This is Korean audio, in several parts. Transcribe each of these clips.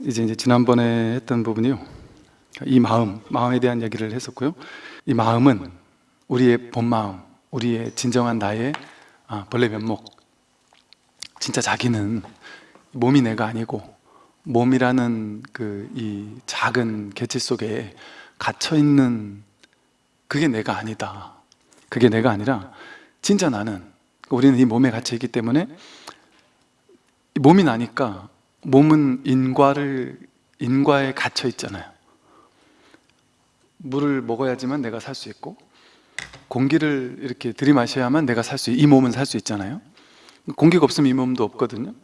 이제 이제 지난번에 했던 부분이요. 이 마음, 마음에 대한 얘기를 했었고요. 이 마음은 우리의 본 마음, 우리의 진정한 나의 아, 본래 면목. 진짜 자기는 몸이 내가 아니고 몸이라는 그 이 작은 개체 속에 갇혀 있는 그게 내가 아니다. 그게 내가 아니라 진짜 나는 우리는 이 몸에 갇혀 있기 때문에 이 몸이 나니까 몸은 인과를 인과에 갇혀 있잖아요. 물을 먹어야지만 내가 살 수 있고 공기를 이렇게 들이마셔야만 내가 살 수, 이 몸은 살 수 있잖아요. 공기가 없으면 이 몸도 없거든요.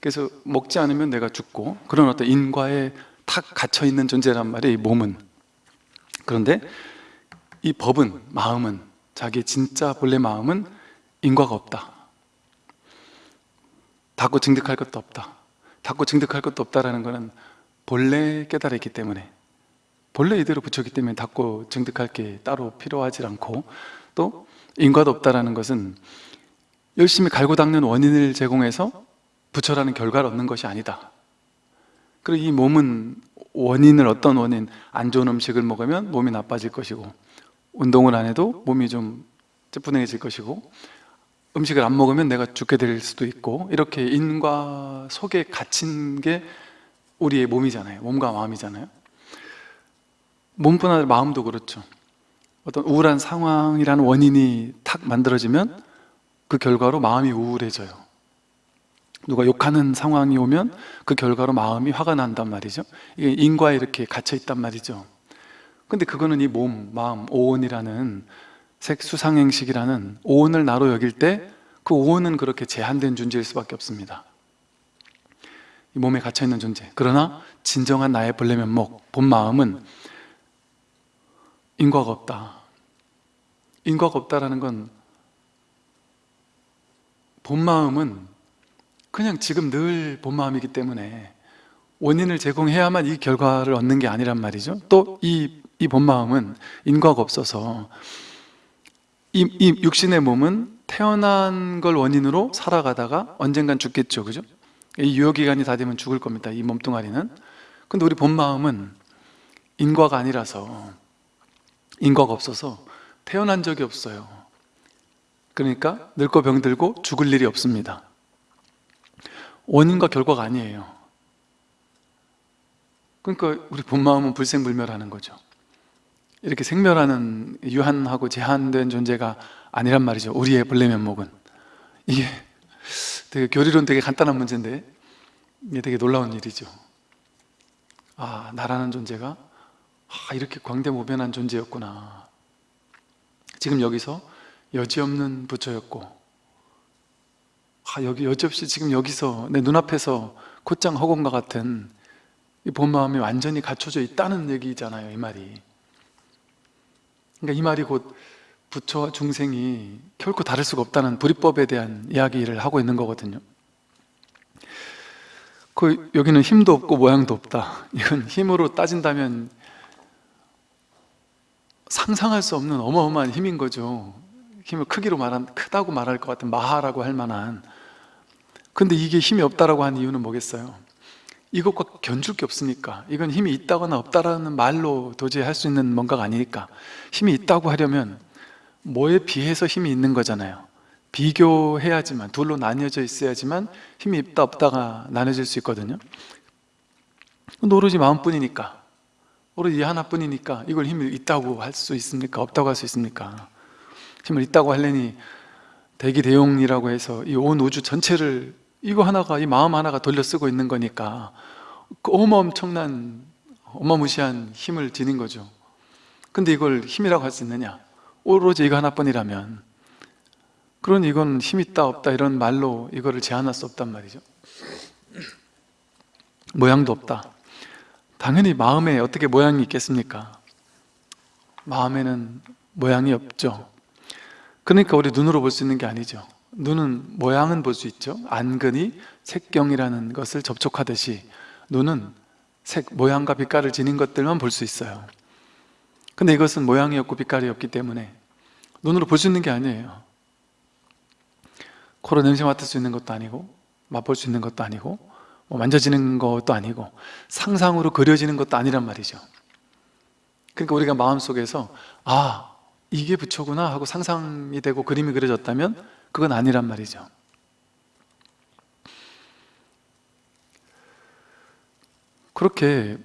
그래서 먹지 않으면 내가 죽고 그런 어떤 인과에 탁 갇혀 있는 존재란 말이에요. 이 몸은. 그런데 이 법은 마음은 자기 진짜 본래 마음은 인과가 없다. 닫고 증득할 것도 없다. 닫고 증득할 것도 없다라는 것은 본래 깨달았기 때문에 본래 이대로 붙였기 때문에 닫고 증득할 게 따로 필요하지 않고 또 인과도 없다라는 것은 열심히 갈고 닦는 원인을 제공해서 부처라는 결과를 얻는 것이 아니다. 그리고 이 몸은 원인을 어떤 원인 안 좋은 음식을 먹으면 몸이 나빠질 것이고 운동을 안 해도 몸이 좀 찌뿌둥해질 것이고 음식을 안 먹으면 내가 죽게 될 수도 있고 이렇게 인과 속에 갇힌 게 우리의 몸이잖아요. 몸과 마음이잖아요. 몸뿐 아니라 마음도 그렇죠. 어떤 우울한 상황이라는 원인이 탁 만들어지면 그 결과로 마음이 우울해져요. 누가 욕하는 상황이 오면 그 결과로 마음이 화가 난단 말이죠. 이게 인과에 이렇게 갇혀 있단 말이죠. 근데 그거는 이 몸, 마음, 오온이라는 색수상행식이라는 오온을 나로 여길 때 그 오온은 그렇게 제한된 존재일 수밖에 없습니다. 이 몸에 갇혀있는 존재. 그러나 진정한 나의 본래 면목, 본 마음은 인과가 없다. 인과가 없다라는 건 본 마음은 그냥 지금 늘 본 마음이기 때문에 원인을 제공해야만 이 결과를 얻는 게 아니란 말이죠. 또 이 이 본 마음은 인과가 없어서 이, 이 육신의 몸은 태어난 걸 원인으로 살아가다가 언젠간 죽겠죠. 그죠? 이 유효기간이 다 되면 죽을 겁니다 이 몸뚱아리는. 근데 우리 본 마음은 인과가 아니라서 인과가 없어서 태어난 적이 없어요. 그러니까 늙고 병들고 죽을 일이 없습니다. 원인과 결과가 아니에요. 그러니까 우리 본 마음은 불생불멸하는 거죠 이렇게 생멸하는 유한하고 제한된 존재가 아니란 말이죠. 우리의 본래 면목은. 이게 되게 교리론 되게 간단한 문제인데 이게 되게 놀라운 일이죠. 아 나라는 존재가 아, 이렇게 광대무변한 존재였구나. 지금 여기서 여지없는 부처였고 아, 여기 여지없이 지금 여기서 내 눈앞에서 곧장 허공과 같은 이 본마음이 완전히 갖춰져 있다는 얘기잖아요 이 말이 그러니까 이 말이 곧 부처와 중생이 결코 다를 수가 없다는 불이법에 대한 이야기를 하고 있는 거거든요. 그 여기는 힘도 없고 모양도 없다. 이건 힘으로 따진다면 상상할 수 없는 어마어마한 힘인 거죠. 힘을 크기로 말한 크다고 말할 것 같은 마하라고 할 만한. 근데 이게 힘이 없다라고 한 이유는 뭐겠어요? 이것과 견줄 게 없으니까. 이건 힘이 있다거나 없다라는 말로 도저히 할 수 있는 뭔가가 아니니까. 힘이 있다고 하려면 뭐에 비해서 힘이 있는 거잖아요. 비교해야지만 둘로 나뉘어져 있어야지만 힘이 있다 없다가 나눠질 수 있거든요. 오로지 마음뿐이니까. 오로지 하나뿐이니까 이걸 힘이 있다고 할 수 있습니까? 없다고 할 수 있습니까? 힘을 있다고 하려니 대기대용이라고 해서 이 온 우주 전체를 이거 하나가 이 마음 하나가 돌려 쓰고 있는 거니까 그 어마엄청난 어마무시한 힘을 지닌 거죠. 근데 이걸 힘이라고 할 수 있느냐? 오로지 이거 하나뿐이라면. 그러니 이건 힘 있다 없다 이런 말로 이거를 제한할 수 없단 말이죠. 모양도 없다. 당연히 마음에 어떻게 모양이 있겠습니까? 마음에는 모양이 없죠. 그러니까 우리 눈으로 볼 수 있는 게 아니죠 눈은 모양은 볼 수 있죠. 안근이 색경이라는 것을 접촉하듯이 눈은 색, 모양과 빛깔을 지닌 것들만 볼 수 있어요. 근데 이것은 모양이 없고 빛깔이 없기 때문에 눈으로 볼 수 있는 게 아니에요. 코로 냄새 맡을 수 있는 것도 아니고 맛볼 수 있는 것도 아니고 뭐 만져지는 것도 아니고 상상으로 그려지는 것도 아니란 말이죠. 그러니까 우리가 마음속에서 아 이게 부처구나 하고 상상이 되고 그림이 그려졌다면 그건 아니란 말이죠. 그렇게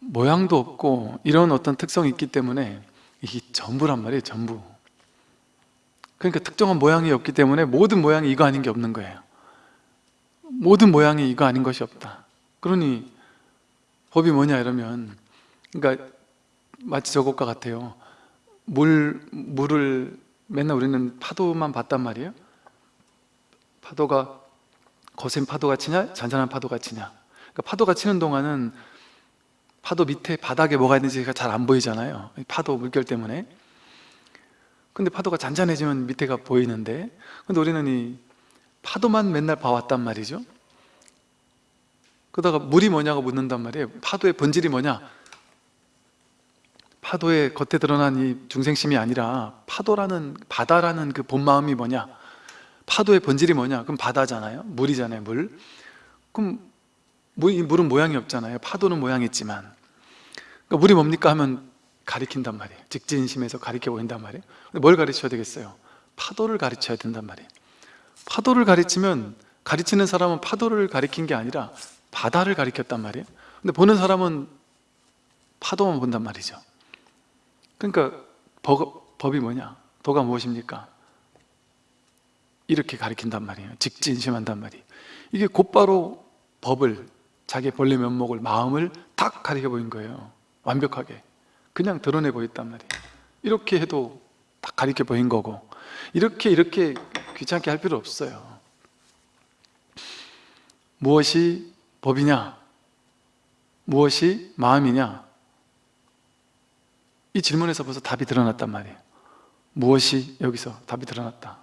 모양도 없고 이런 어떤 특성이 있기 때문에 이게 전부란 말이에요 전부. 그러니까 특정한 모양이 없기 때문에 모든 모양이 이거 아닌 게 없는 거예요. 모든 모양이 이거 아닌 것이 없다. 그러니 법이 뭐냐 이러면 그러니까 마치 저것과 같아요. 물, 물을 맨날 우리는 파도만 봤단 말이에요. 파도가 거센 파도가 치냐? 잔잔한 파도가 치냐? 그러니까 파도가 치는 동안은 파도 밑에 바닥에 뭐가 있는지가 잘 안 보이잖아요. 파도 물결 때문에. 근데 파도가 잔잔해지면 밑에가 보이는데. 근데 우리는 이 파도만 맨날 봐왔단 말이죠. 그러다가 물이 뭐냐고 묻는단 말이에요. 파도의 본질이 뭐냐 파도의 겉에 드러난 이 중생심이 아니라 파도라는 바다라는 그 본 마음이 뭐냐? 파도의 본질이 뭐냐? 그럼 바다잖아요. 물이잖아요 물. 그럼 물, 이 물은 모양이 없잖아요. 파도는 모양이 있지만. 그러니까 물이 뭡니까? 하면 가리킨단 말이에요. 직진심에서 가리켜 보인단 말이에요. 뭘 가르쳐야 되겠어요? 파도를 가르쳐야 된단 말이에요. 파도를 가르치면 가르치는 사람은 파도를 가리킨 게 아니라 바다를 가리켰단 말이에요. 근데 보는 사람은 파도만 본단 말이죠 그러니까 법, 법이 뭐냐? 도가 무엇입니까? 이렇게 가리킨단 말이에요 직진심한단 말이에요 이게 곧바로 법을 자기 본래 면목을 마음을 딱 가리켜 보인 거예요 완벽하게 그냥 드러내 보였단 말이에요 이렇게 해도 딱 가리켜 보인 거고 이렇게 이렇게 귀찮게 할 필요 없어요 무엇이 법이냐? 무엇이 마음이냐? 이 질문에서 벌써 답이 드러났단 말이에요. 무엇이 여기서 답이 드러났다?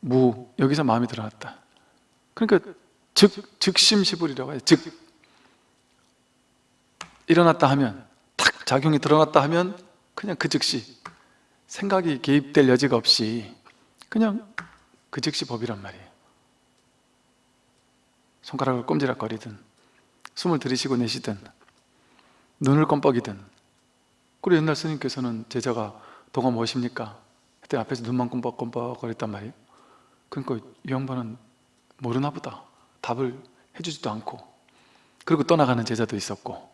무 여기서 마음이 드러났다. 그러니까 즉, 즉심시불이라고 해요. 즉 일어났다 하면 탁 작용이 드러났다 하면 그냥 그 즉시 생각이 개입될 여지가 없이 그냥 그 즉시 법이란 말이에요. 손가락을 꼼지락거리든 숨을 들이쉬고 내쉬든 눈을 껌뻑이든 그리고 옛날 스님께서는 제자가 도가 무엇입니까? 그때 앞에서 눈만 껌뻑껌뻑 거렸단 말이에요. 그러니까 이 양반은 모르나 보다. 답을 해주지도 않고. 그리고 떠나가는 제자도 있었고.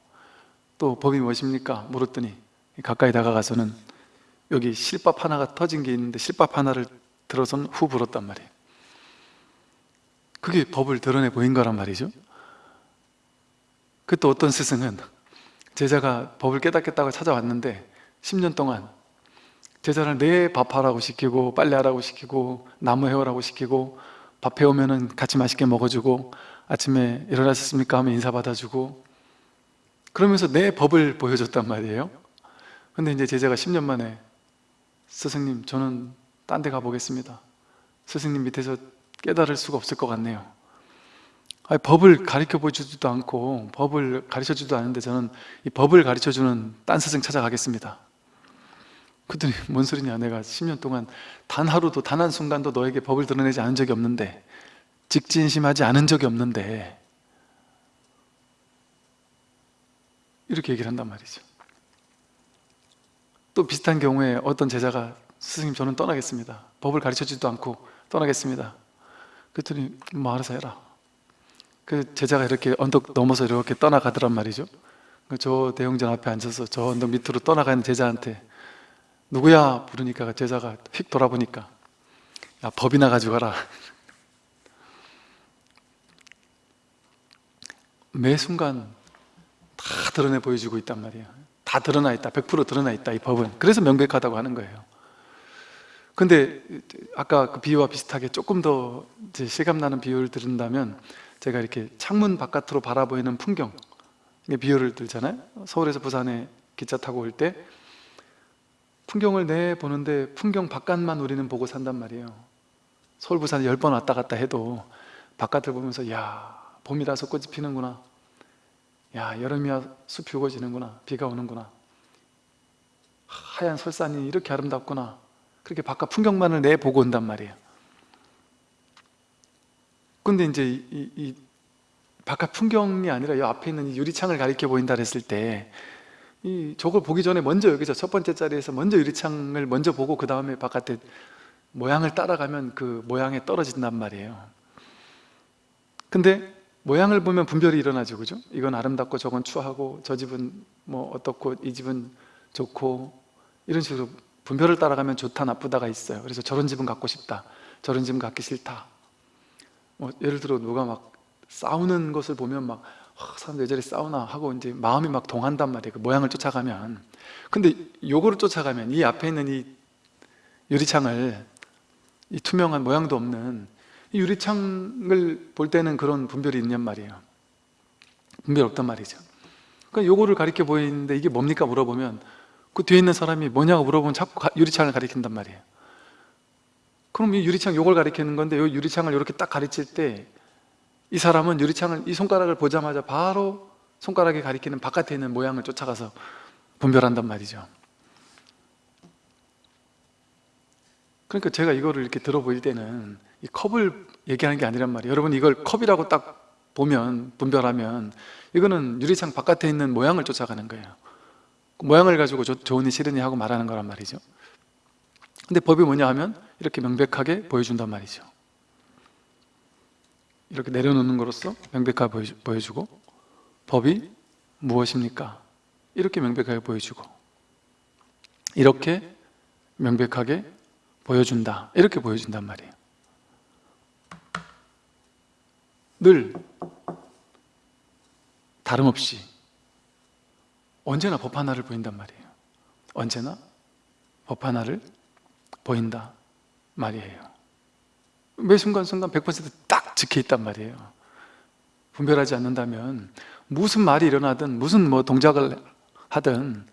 또 법이 무엇입니까? 물었더니 가까이 다가가서는 여기 실밥 하나가 터진 게 있는데 실밥 하나를 들어선 후 불었단 말이에요. 그게 법을 드러내 보인 거란 말이죠. 그또 어떤 스승은 제자가 법을 깨닫겠다고 찾아왔는데 10년 동안 제자를 내 밥하라고 시키고 빨래하라고 시키고 나무 해오라고 시키고 밥 해오면 은 같이 맛있게 먹어주고 아침에 일어나셨습니까? 하면 인사 받아주고 그러면서 내 법을 보여줬단 말이에요. 근데 이제 제자가 10년 만에 스승님 저는 딴 데 가보겠습니다. 스승님 밑에서 깨달을 수가 없을 것 같네요 아니, 법을 가르쳐 보지도 않고 법을 가르쳐 주지도 않는데 저는 이 법을 가르쳐 주는 딴 스승 찾아가겠습니다. 그랬더니 뭔 소리냐? 내가 10년 동안 단 하루도 단 한 순간도 너에게 법을 드러내지 않은 적이 없는데 직진심하지 않은 적이 없는데 이렇게 얘기를 한단 말이죠. 또 비슷한 경우에 어떤 제자가 스승님 저는 떠나겠습니다. 법을 가르쳐주지도 않고 떠나겠습니다. 그랬더니 뭐 알아서 해라 그 제자가 이렇게 언덕 넘어서 이렇게 떠나가더란 말이죠. 저 대형전 앞에 앉아서 저 언덕 밑으로 떠나가는 제자한테 누구야? 부르니까 제자가 휙 돌아보니까 야 법이나 가지고 가라. 매 순간 다 드러내 보여주고 있단 말이에요 다 드러나 있다. 100% 드러나 있다 이 법은. 그래서 명백하다고 하는 거예요. 근데 아까 그 비유와 비슷하게 조금 더 실감나는 비유를 들은다면 제가 이렇게 창문 바깥으로 바라보이는 풍경 비유를 들잖아요. 서울에서 부산에 기차 타고 올 때 풍경을 내 보는데 풍경 바깥만 우리는 보고 산단 말이에요. 서울 부산 10번 왔다 갔다 해도 바깥을 보면서 야 봄이라서 꽃이 피는구나. 야 여름이야 숲이 우거지는구나. 비가 오는구나. 하얀 설산이 이렇게 아름답구나. 그렇게 바깥 풍경만을 내보고 온단 말이에요 근데 이제 이, 이 바깥 풍경이 아니라 이 앞에 있는 이 유리창을 가리켜 보인다 했을 때 이 저걸 보기 전에 먼저 여기서 첫 번째 자리에서 먼저 유리창을 먼저 보고 그 다음에 바깥에 모양을 따라가면 그 모양에 떨어진단 말이에요. 근데 모양을 보면 분별이 일어나죠. 그죠? 이건 아름답고 저건 추하고 저 집은 뭐 어떻고 이 집은 좋고 이런 식으로 분별을 따라가면 좋다 나쁘다가 있어요. 그래서 저런 집은 갖고 싶다 저런 집은 갖기 싫다 뭐 예를 들어 누가 막 싸우는 것을 보면 막 아, 사람들 왜 저리 싸우나 하고 이제 마음이 막 동한단 말이에요 그 모양을 쫓아가면. 근데 요거를 쫓아가면 이 앞에 있는 이 유리창을 이 투명한 모양도 없는 이 유리창을 볼 때는 그런 분별이 있냔 말이에요. 분별 없단 말이죠. 그러니까 요거를 가리켜 보이는데 이게 뭡니까? 물어보면 그 뒤에 있는 사람이 뭐냐고 물어보면 자꾸 가- 유리창을 가리킨단 말이에요 그럼 이 유리창 요걸 가리키는 건데 요 유리창을 이렇게 딱 가르칠 때 이 사람은 유리창을 이 손가락을 보자마자 바로 손가락이 가리키는 바깥에 있는 모양을 쫓아가서 분별한단 말이죠. 그러니까 제가 이거를 이렇게 들어보일 때는 이 컵을 얘기하는 게 아니란 말이에요. 여러분 이걸 컵이라고 딱 보면 분별하면 이거는 유리창 바깥에 있는 모양을 쫓아가는 거예요. 그 모양을 가지고 좋- 좋으니 싫으니 하고 말하는 거란 말이죠 근데 법이 뭐냐 하면 이렇게 명백하게 보여준단 말이죠. 이렇게 내려놓는 거로써 명백하게 보여주- 보여주고 법이 무엇입니까? 이렇게 명백하게 보여주고 이렇게 명백하게 보여준다. 이렇게 보여준단 말이에요. 늘 다름없이 언제나 법 하나를 보인단 말이에요. 언제나 법 하나를 보인다 말이에요. 매 순간순간 100%딱 지켜있단 말이에요. 분별하지 않는다면 무슨 말이 일어나든 무슨 뭐 동작을 하든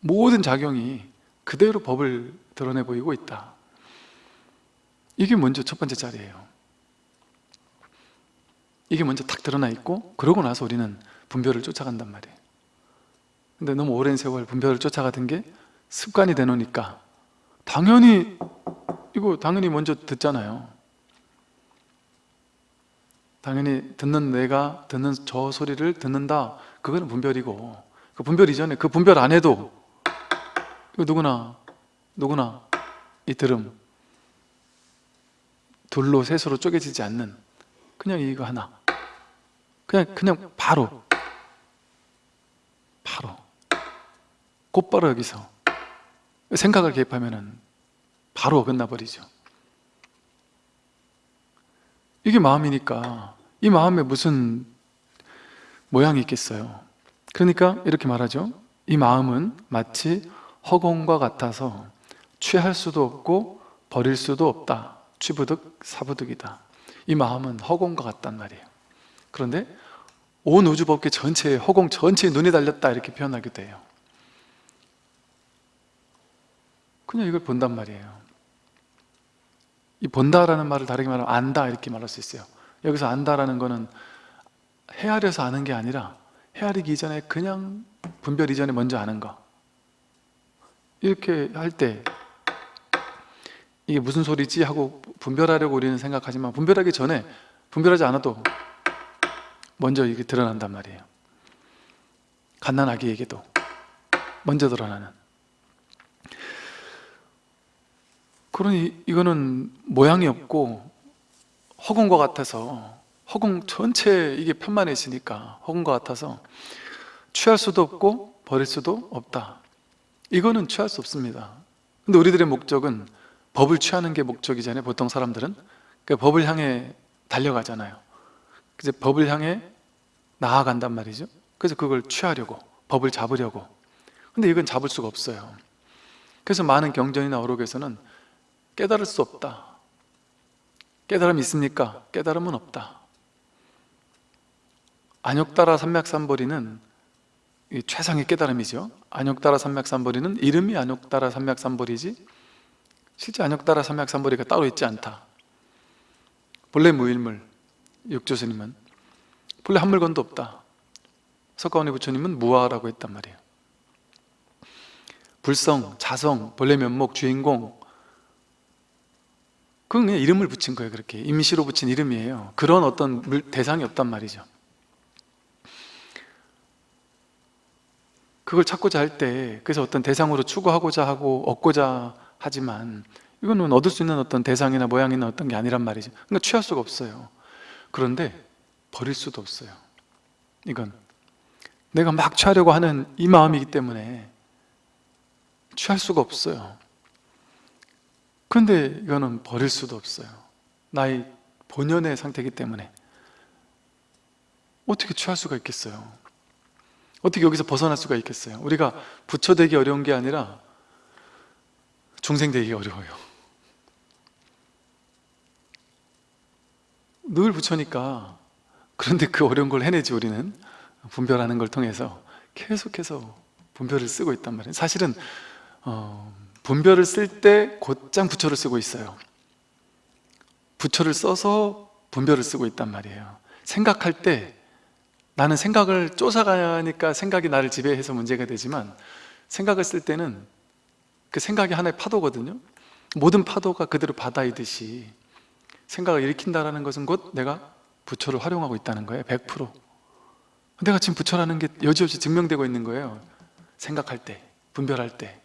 모든 작용이 그대로 법을 드러내 보이고 있다. 이게 먼저 첫 번째 자리예요. 이게 먼저 탁 드러나 있고 그러고 나서 우리는 분별을 쫓아간단 말이에요. 근데 너무 오랜 세월 분별을 쫓아가던 게 습관이 되놓으니까. 당연히 이거 당연히 먼저 듣잖아요. 당연히 듣는 내가 듣는 저 소리를 듣는다. 그거는 분별이고. 그 분별 이전에 그 분별 안 해도 이거 누구나 누구나 이 들음 둘로 셋으로 쪼개지지 않는 그냥 이거 하나. 그냥 그냥 바로. 바로. 곧바로 여기서 생각을 개입하면은 바로 어긋나 버리죠. 이게 마음이니까 이 마음에 무슨 모양이 있겠어요? 그러니까 이렇게 말하죠. 이 마음은 마치 허공과 같아서 취할 수도 없고 버릴 수도 없다. 취부득 사부득이다. 이 마음은 허공과 같단 말이에요. 그런데 온 우주 법계 전체에 허공 전체에 눈이 달렸다 이렇게 표현하기도 해요 그냥 이걸 본단 말이에요. 이 본다라는 말을 다르게 말하면 안다 이렇게 말할 수 있어요. 여기서 안다라는 거는 헤아려서 아는 게 아니라 헤아리기 이전에 그냥 분별 이전에 먼저 아는 거. 이렇게 할 때 이게 무슨 소리지 하고 분별하려고 우리는 생각하지만 분별하기 전에 분별하지 않아도 먼저 이게 드러난단 말이에요. 갓난아기에게도 먼저 드러나는 그러니 이거는 모양이 없고 허공과 같아서 허공 전체에 이게 편만해 있으니까 허공과 같아서 취할 수도 없고 버릴 수도 없다. 이거는 취할 수 없습니다. 근데 우리들의 목적은 법을 취하는 게 목적이잖아요 보통 사람들은. 그 법을 향해 달려가잖아요. 이제 법을 향해 나아간단 말이죠. 그래서 그걸 취하려고 법을 잡으려고. 근데 이건 잡을 수가 없어요. 그래서 많은 경전이나 어록에서는 깨달을 수 없다. 깨달음이 있습니까? 깨달음은 없다. 안욕따라 삼맥삼보리는 이 최상의 깨달음이죠. 안욕따라 삼맥삼보리는 이름이 안욕따라 삼맥삼보리지 실제 안욕따라 삼맥삼보리가 따로 있지 않다. 본래 무일물 육조스님은 본래 한 물건도 없다. 석가모니 부처님은 무아라고 했단 말이에요. 불성, 자성, 본래 면목, 주인공 그건 그냥 이름을 붙인 거예요 그렇게. 임시로 붙인 이름이에요. 그런 어떤 물- 대상이 없단 말이죠. 그걸 찾고자 할 때 그래서 어떤 대상으로 추구하고자 하고 얻고자 하지만 이거는 얻을 수 있는 어떤 대상이나 모양이나 어떤 게 아니란 말이죠. 그러니까 취할 수가 없어요. 그런데 버릴 수도 없어요. 이건 내가 막 취하려고 하는 이 마음이기 때문에 취할 수가 없어요 그런데 이거는 버릴 수도 없어요. 나의 본연의 상태이기 때문에. 어떻게 취할 수가 있겠어요? 어떻게 여기서 벗어날 수가 있겠어요? 우리가 부처 되기 어려운 게 아니라 중생 되기 어려워요. 늘 부처니까 그런데 그 어려운 걸 해내지 우리는 분별하는 걸 통해서 계속해서 분별을 쓰고 있단 말이에요. 사실은 어, 분별을 쓸 때 곧장 부처를 쓰고 있어요. 부처를 써서 분별을 쓰고 있단 말이에요. 생각할 때 나는 생각을 쫓아가니까 생각이 나를 지배해서 문제가 되지만 생각을 쓸 때는 그 생각이 하나의 파도거든요. 모든 파도가 그대로 바다이듯이 생각을 일으킨다는 것은 곧 내가 부처를 활용하고 있다는 거예요. 100% 내가 지금 부처라는 게 여지없이 증명되고 있는 거예요. 생각할 때, 분별할 때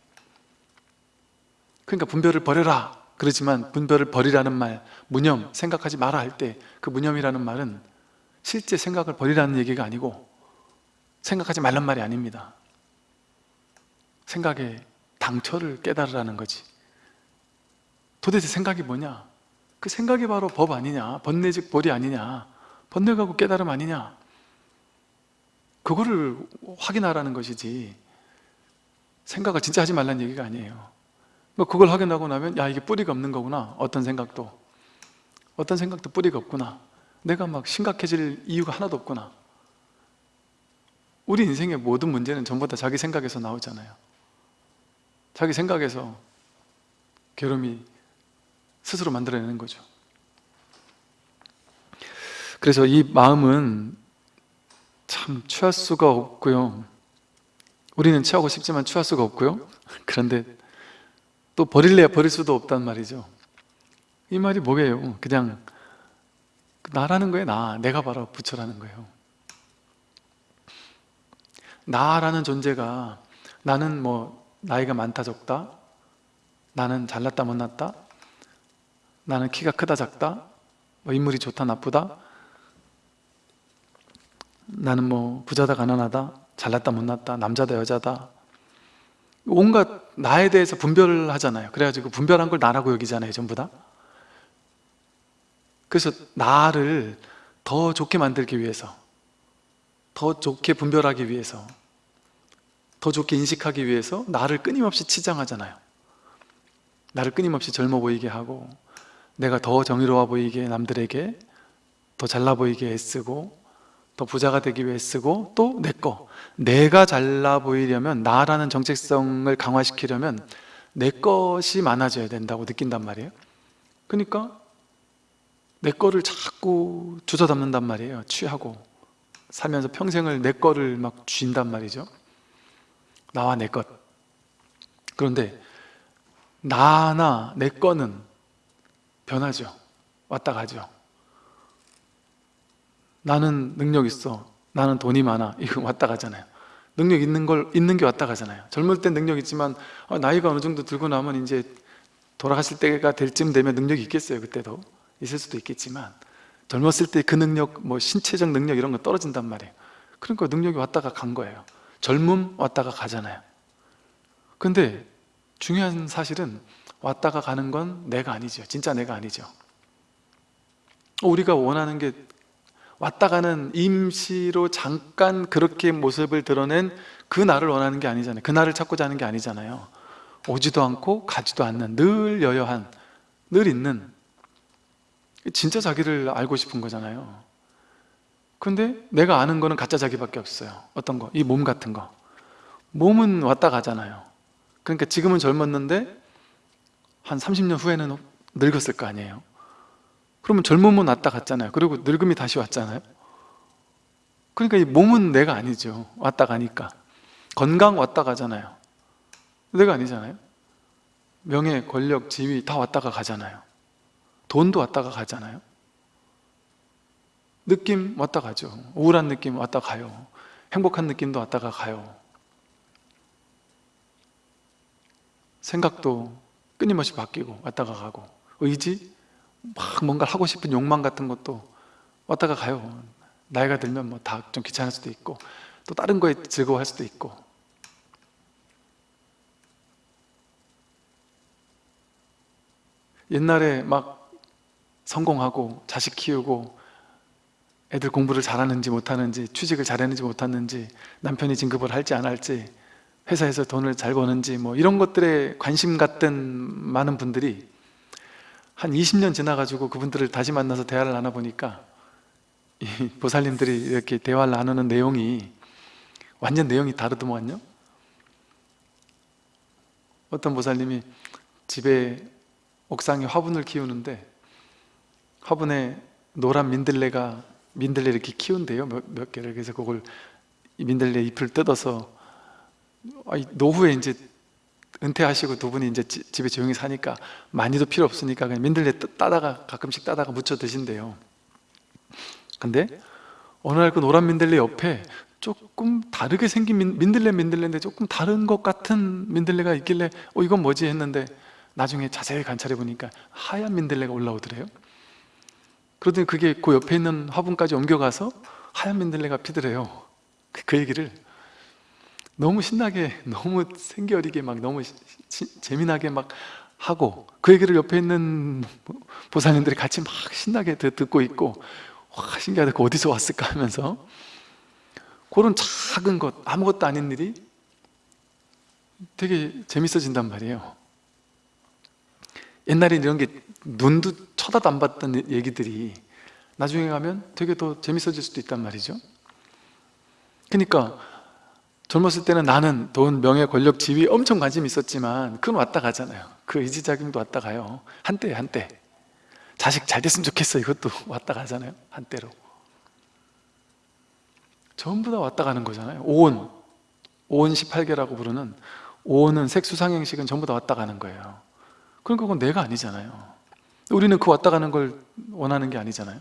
그러니까 분별을 버려라 그러지만 분별을 버리라는 말 무념, 생각하지 마라 할 때 그 무념이라는 말은 실제 생각을 버리라는 얘기가 아니고 생각하지 말란 말이 아닙니다 생각의 당처를 깨달으라는 거지 도대체 생각이 뭐냐? 그 생각이 바로 법 아니냐? 번뇌 즉 벌이 아니냐? 번뇌가고 깨달음 아니냐? 그거를 확인하라는 것이지 생각을 진짜 하지 말라는 얘기가 아니에요 뭐 그걸 확인하고 나면 야 이게 뿌리가 없는 거구나. 어떤 생각도. 어떤 생각도 뿌리가 없구나. 내가 막 심각해질 이유가 하나도 없구나. 우리 인생의 모든 문제는 전부 다 자기 생각에서 나오잖아요. 자기 생각에서 괴로움이 스스로 만들어내는 거죠. 그래서 이 마음은 참 취할 수가 없고요. 우리는 취하고 싶지만 취할 수가 없고요. 그런데 또 버릴래야 버릴 수도 없단 말이죠. 이 말이 뭐예요? 그냥 나라는 거예요? 나, 내가 바로 부처라는 거예요. 나라는 존재가 나는 뭐 나이가 많다 적다 나는 잘났다 못났다 나는 키가 크다 작다 뭐 인물이 좋다 나쁘다 나는 뭐 부자다 가난하다 잘났다 못났다 남자다 여자다 온갖 나에 대해서 분별을 하잖아요. 그래가지고 분별한 걸 나라고 여기잖아요 전부 다. 그래서 나를 더 좋게 만들기 위해서 더 좋게 분별하기 위해서 더 좋게 인식하기 위해서 나를 끊임없이 치장하잖아요. 나를 끊임없이 젊어 보이게 하고 내가 더 정의로워 보이게 남들에게 더 잘나 보이게 애쓰고 더 부자가 되기 위해 쓰고 또 내 거. 내가 잘나 보이려면 나라는 정체성을 강화시키려면 내 것이 많아져야 된다고 느낀단 말이에요. 그러니까 내 거를 자꾸 주워 담는단 말이에요. 취하고 살면서 평생을 내 거를 막 쥔단 말이죠. 나와 내 것. 그런데 나나 내 거는 변하죠. 왔다 가죠 나는 능력 있어. 나는 돈이 많아. 이거 왔다 가잖아요. 능력 있는 걸 있는 게 왔다 가잖아요. 젊을 땐 능력 있지만 어, 나이가 어느 정도 들고 나면 이제 돌아가실 때가 될 쯤 되면 능력이 있겠어요. 그때도 있을 수도 있겠지만 젊었을 때 그 능력 뭐 신체적 능력 이런 거 떨어진단 말이에요. 그러니까 능력이 왔다가 간 거예요. 젊음 왔다가 가잖아요. 근데 중요한 사실은 왔다가 가는 건 내가 아니죠. 진짜 내가 아니죠. 우리가 원하는 게 왔다 가는 임시로 잠깐 그렇게 모습을 드러낸 그 나를 원하는 게 아니잖아요. 그 나를 찾고자 하는 게 아니잖아요. 오지도 않고 가지도 않는 늘 여여한 늘 있는. 진짜 자기를 알고 싶은 거잖아요. 근데 내가 아는 거는 가짜 자기밖에 없어요. 어떤 거? 이 몸 같은 거. 몸은 왔다 가잖아요. 그러니까 지금은 젊었는데 한 30년 후에는 늙었을 거 아니에요 그러면 젊음은 왔다 갔잖아요. 그리고 늙음이 다시 왔잖아요. 그러니까 이 몸은 내가 아니죠. 왔다 가니까. 건강 왔다 가잖아요. 내가 아니잖아요. 명예, 권력, 지위 다 왔다가 가잖아요. 돈도 왔다가 가잖아요. 느낌 왔다 가죠. 우울한 느낌 왔다 가요. 행복한 느낌도 왔다가 가요. 생각도 끊임없이 바뀌고 왔다가 가고. 의지 막 뭔가 하고 싶은 욕망 같은 것도 왔다가 가요. 나이가 들면 뭐 다 좀 귀찮을 수도 있고 또 다른 거에 즐거워할 수도 있고. 옛날에 막 성공하고 자식 키우고 애들 공부를 잘하는지 못하는지 취직을 잘했는지 못했는지 남편이 진급을 할지 안 할지 회사에서 돈을 잘 버는지 뭐 이런 것들에 관심 갖던 많은 분들이 한 20년 지나가지고 그분들을 다시 만나서 대화를 나눠보니까 이 보살님들이 이렇게 대화를 나누는 내용이 완전 내용이 다르더만요? 어떤 보살님이 집에 옥상에 화분을 키우는데 화분에 노란 민들레가 민들레 이렇게 키운대요 몇, 몇 개를. 그래서 그걸 이 민들레 잎을 뜯어서 노후에 이제 은퇴하시고 두 분이 이제 지- 집에 조용히 사니까 많이도 필요 없으니까 그냥 민들레 따- 따다가 가끔씩 따다가 무쳐 드신대요. 근데 어느 날 그 노란 민들레 옆에 조금 다르게 생긴 민, 민들레 민들레인데 조금 다른 것 같은 민들레가 있길래 어 이건 뭐지? 했는데 나중에 자세히 관찰해 보니까 하얀 민들레가 올라오더래요. 그러더니 그게 그 옆에 있는 화분까지 옮겨가서 하얀 민들레가 피더래요. 그, 그 얘기를 너무 신나게 너무 생기어리게 막 너무 시- 시- 재미나게 막 하고 그 얘기를 옆에 있는 보살님들이 같이 막 신나게 듣- 듣고 있고 와 신기하다. 그 어디서 왔을까 하면서 그런 작은 것 아무것도 아닌 일이 되게 재밌어진단 말이에요. 옛날에 이런 게 눈도 쳐다도 안 봤던 얘기들이 나중에 가면 되게 더 재밌어질 수도 있단 말이죠. 그러니까 젊었을 때는 나는 돈, 명예, 권력, 지위 엄청 관심이 있었지만 그건 왔다 가잖아요. 그 의지작용도 왔다 가요. 한때 한때. 자식 잘 됐으면 좋겠어. 이것도 왔다 가잖아요. 한때로. 전부 다 왔다 가는 거잖아요. 오온. 오온 18개라고 부르는 오온은 색수상행식은 전부 다 왔다 가는 거예요. 그러니까 그건 내가 아니잖아요. 우리는 그 왔다 가는 걸 원하는 게 아니잖아요.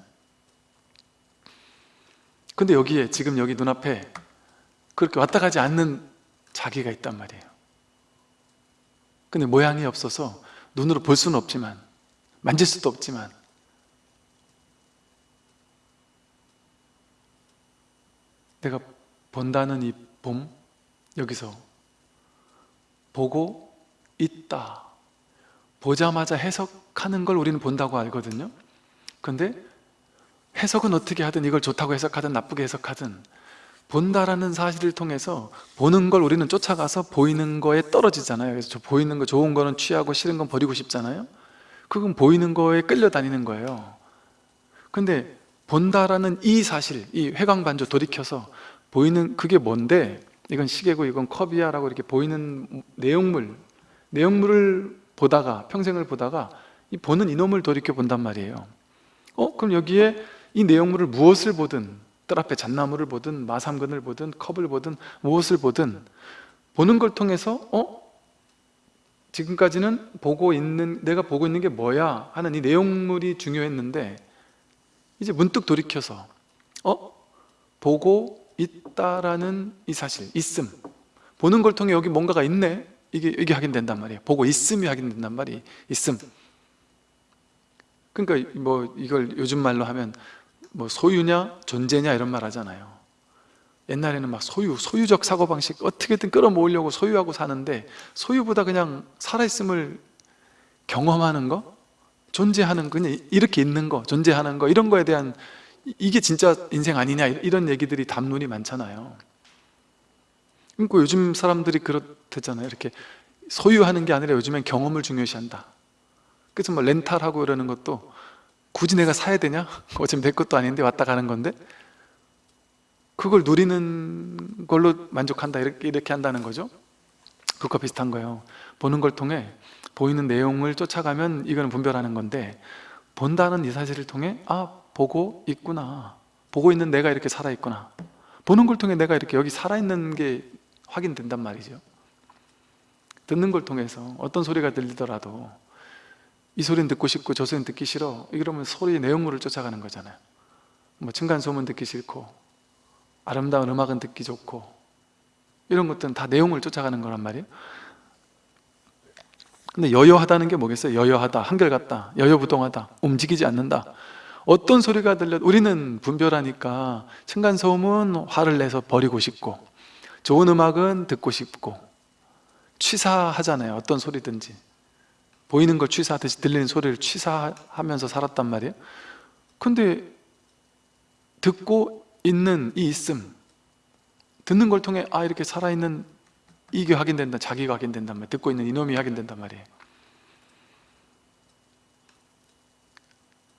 근데 여기에 지금 여기 눈앞에 그렇게 왔다 가지 않는 자기가 있단 말이에요. 근데 모양이 없어서 눈으로 볼 수는 없지만 만질 수도 없지만 내가 본다는 이 봄 여기서 보고 있다. 보자마자 해석하는 걸 우리는 본다고 알거든요. 근데 해석은 어떻게 하든 이걸 좋다고 해석하든 나쁘게 해석하든 본다라는 사실을 통해서 보는 걸 우리는 쫓아가서 보이는 거에 떨어지잖아요. 그래서 저 보이는 거 좋은 거는 취하고 싫은 건 버리고 싶잖아요. 그건 보이는 거에 끌려다니는 거예요. 근데 본다라는 이 사실, 이 회광반조 돌이켜서 보이는 그게 뭔데? 이건 시계고 이건 컵이야 라고 이렇게 보이는 내용물 내용물을 보다가 평생을 보다가 이 보는 이놈을 돌이켜 본단 말이에요. 어? 그럼 여기에 이 내용물을 무엇을 보든 뜰 앞에 잣나무를 보든 마삼근을 보든 컵을 보든 무엇을 보든 보는 걸 통해서 어? 지금까지는 보고 있는 내가 보고 있는 게 뭐야? 하는 이 내용물이 중요했는데 이제 문득 돌이켜서 어? 보고 있다라는 이 사실 있음. 보는 걸 통해 여기 뭔가가 있네? 이게 이게 확인된단 말이에요. 보고 있음이 확인된단 말이 있음. 그러니까 뭐 이걸 요즘 말로 하면 뭐 소유냐 존재냐 이런 말 하잖아요. 옛날에는 막 소유, 소유적 사고방식 어떻게든 끌어모으려고 소유하고 사는데 소유보다 그냥 살아있음을 경험하는 거? 존재하는 거? 그냥 이렇게 있는 거 존재하는 거? 이런 거에 대한 이- 이게 진짜 인생 아니냐 이런 얘기들이 담론이 많잖아요. 그러니까 요즘 사람들이 그렇대잖아요. 이렇게 소유하는 게 아니라 요즘엔 경험을 중요시한다. 그래서 뭐 렌탈하고 이러는 것도 굳이 내가 사야 되냐? 어차피 내 것도 아닌데 왔다 가는 건데? 그걸 누리는 걸로 만족한다 이렇게, 이렇게 한다는 거죠? 그거 비슷한 거예요. 보는 걸 통해 보이는 내용을 쫓아가면 이거는 분별하는 건데 본다는 이 사실을 통해 아 보고 있구나. 보고 있는 내가 이렇게 살아있구나. 보는 걸 통해 내가 이렇게 여기 살아있는 게 확인된단 말이죠. 듣는 걸 통해서 어떤 소리가 들리더라도 이 소리는 듣고 싶고 저 소리는 듣기 싫어. 이러면 소리의 내용물을 쫓아가는 거잖아요. 뭐 층간소음은 듣기 싫고 아름다운 음악은 듣기 좋고 이런 것들은 다 내용을 쫓아가는 거란 말이에요. 근데 여여하다는 게 뭐겠어요? 여여하다, 한결같다, 여여부동하다, 움직이지 않는다. 어떤 소리가 들려? 우리는 분별하니까 층간소음은 화를 내서 버리고 싶고 좋은 음악은 듣고 싶고 취사하잖아요 어떤 소리든지 보이는 걸 취사하듯이 들리는 소리를 취사하면서 살았단 말이에요. 근데 듣고 있는 이 있음 듣는 걸 통해 아 이렇게 살아있는 이게 확인된다 자기가 확인된단 말이에요. 듣고 있는 이놈이 확인된단 말이에요.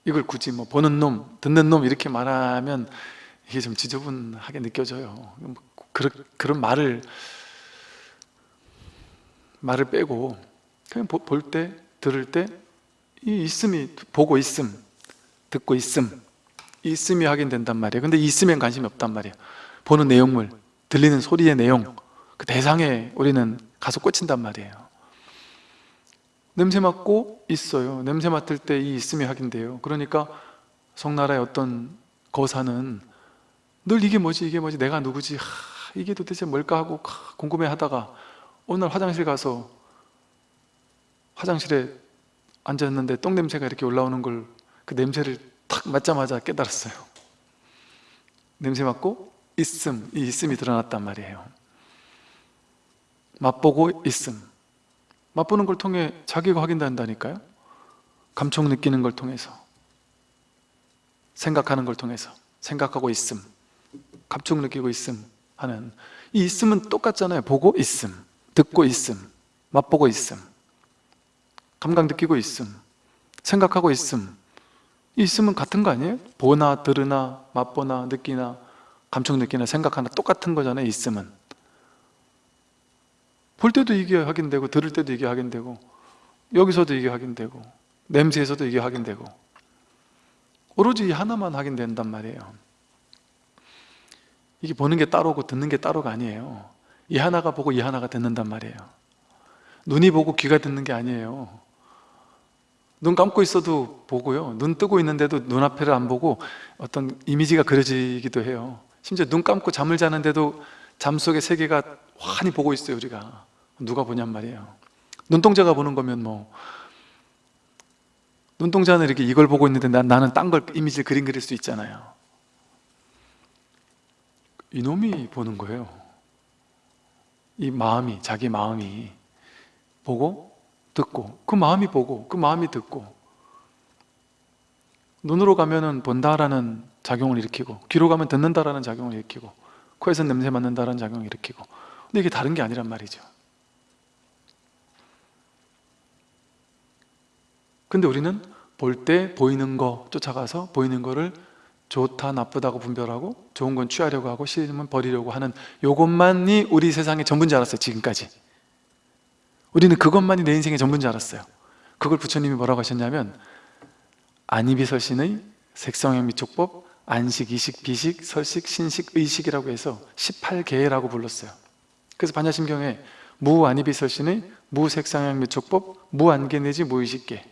이걸 굳이 뭐 보는 놈, 듣는 놈 이렇게 말하면 이게 좀 지저분하게 느껴져요. 그런, 그런 말을 말을 빼고 그냥 볼 때, 들을 때 이 있음이 보고 있음, 듣고 있음 이 있음이 확인된단 말이에요. 근데 이 있음엔 관심이 없단 말이에요. 보는 내용물, 들리는 소리의 내용 그 대상에 우리는 가서 꽂힌단 말이에요. 냄새 맡고 있어요. 냄새 맡을 때 이 있음이 확인돼요. 그러니까 송나라의 어떤 거사는 늘 이게 뭐지 이게 뭐지 내가 누구지 하, 이게 도대체 뭘까 하고 궁금해 하다가 날 화장실 가서 화장실에 앉았는데 똥냄새가 이렇게 올라오는 걸 그 냄새를 탁 맡자마자 깨달았어요. 냄새 맡고 있음, 이 있음이 드러났단 말이에요. 맛보고 있음. 맛보는 걸 통해 자기가 확인된다니까요. 감촉 느끼는 걸 통해서 생각하는 걸 통해서 생각하고 있음 감촉 느끼고 있음 하는 이 있음은 똑같잖아요. 보고 있음 듣고 있음 맛보고 있음 감각 느끼고 있음 생각하고 있음. 이 있음은 같은 거 아니에요? 보나 들으나 맛보나 느끼나 감촉 느끼나 생각하나 똑같은 거잖아요 있음은. 볼 때도 이게 확인되고 들을 때도 이게 확인되고 여기서도 이게 확인되고 냄새에서도 이게 확인되고. 오로지 이 하나만 확인된단 말이에요. 이게 보는 게 따로고 듣는 게 따로가 아니에요. 이 하나가 보고 이 하나가 듣는단 말이에요. 눈이 보고 귀가 듣는 게 아니에요 눈 감고 있어도 보고요. 눈 뜨고 있는데도 눈앞에를 안 보고 어떤 이미지가 그려지기도 해요. 심지어 눈 감고 잠을 자는데도 잠 속의 세계가 환히 보고 있어요 우리가. 누가 보냔 말이에요. 눈동자가 보는 거면 뭐. 눈동자는 이렇게 이걸 보고 있는데 난, 나는 딴 걸 이미지를 그림 그릴 수 있잖아요. 이놈이 보는 거예요. 이 마음이 자기 마음이 보고 듣고 그 마음이 보고 그 마음이 듣고 눈으로 가면은 본다라는 작용을 일으키고 귀로 가면 듣는다라는 작용을 일으키고 코에서 냄새 맡는다라는 작용을 일으키고. 근데 이게 다른 게 아니란 말이죠. 근데 우리는 볼 때 보이는 거 쫓아가서 보이는 거를 좋다 나쁘다고 분별하고 좋은 건 취하려고 하고 싫으면 버리려고 하는 요것만이 우리 세상의 전부인 줄 알았어요 지금까지 우리는 그것만이 내 인생의 전부인 줄 알았어요. 그걸 부처님이 뭐라고 하셨냐면 안이비설신의 색성형 미촉법 안식, 이식, 비식, 설식, 신식, 의식이라고 해서 18개라고 불렀어요. 그래서 반야심경에 무안이비설신의 무색상형 미촉법 무안개 내지 무의식계.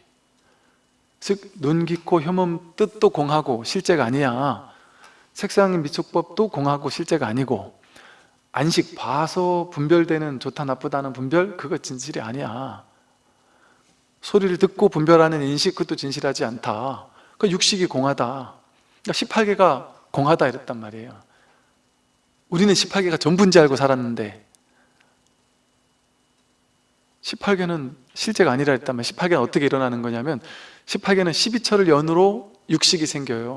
즉 눈, 귀, 코, 혐음, 뜻도 공하고 실제가 아니야. 색상 미촉법도 공하고 실제가 아니고 안식, 봐서 분별되는 좋다 나쁘다는 분별? 그거 진실이 아니야. 소리를 듣고 분별하는 인식 그것도 진실하지 않다. 그 육식이 공하다. 그러니까 18개가 공하다 이랬단 말이에요. 우리는 18개가 전부인지 알고 살았는데 18개는 실제가 아니라 했다면 18개는 어떻게 일어나는 거냐면 18개는 12철을 연으로 육식이 생겨요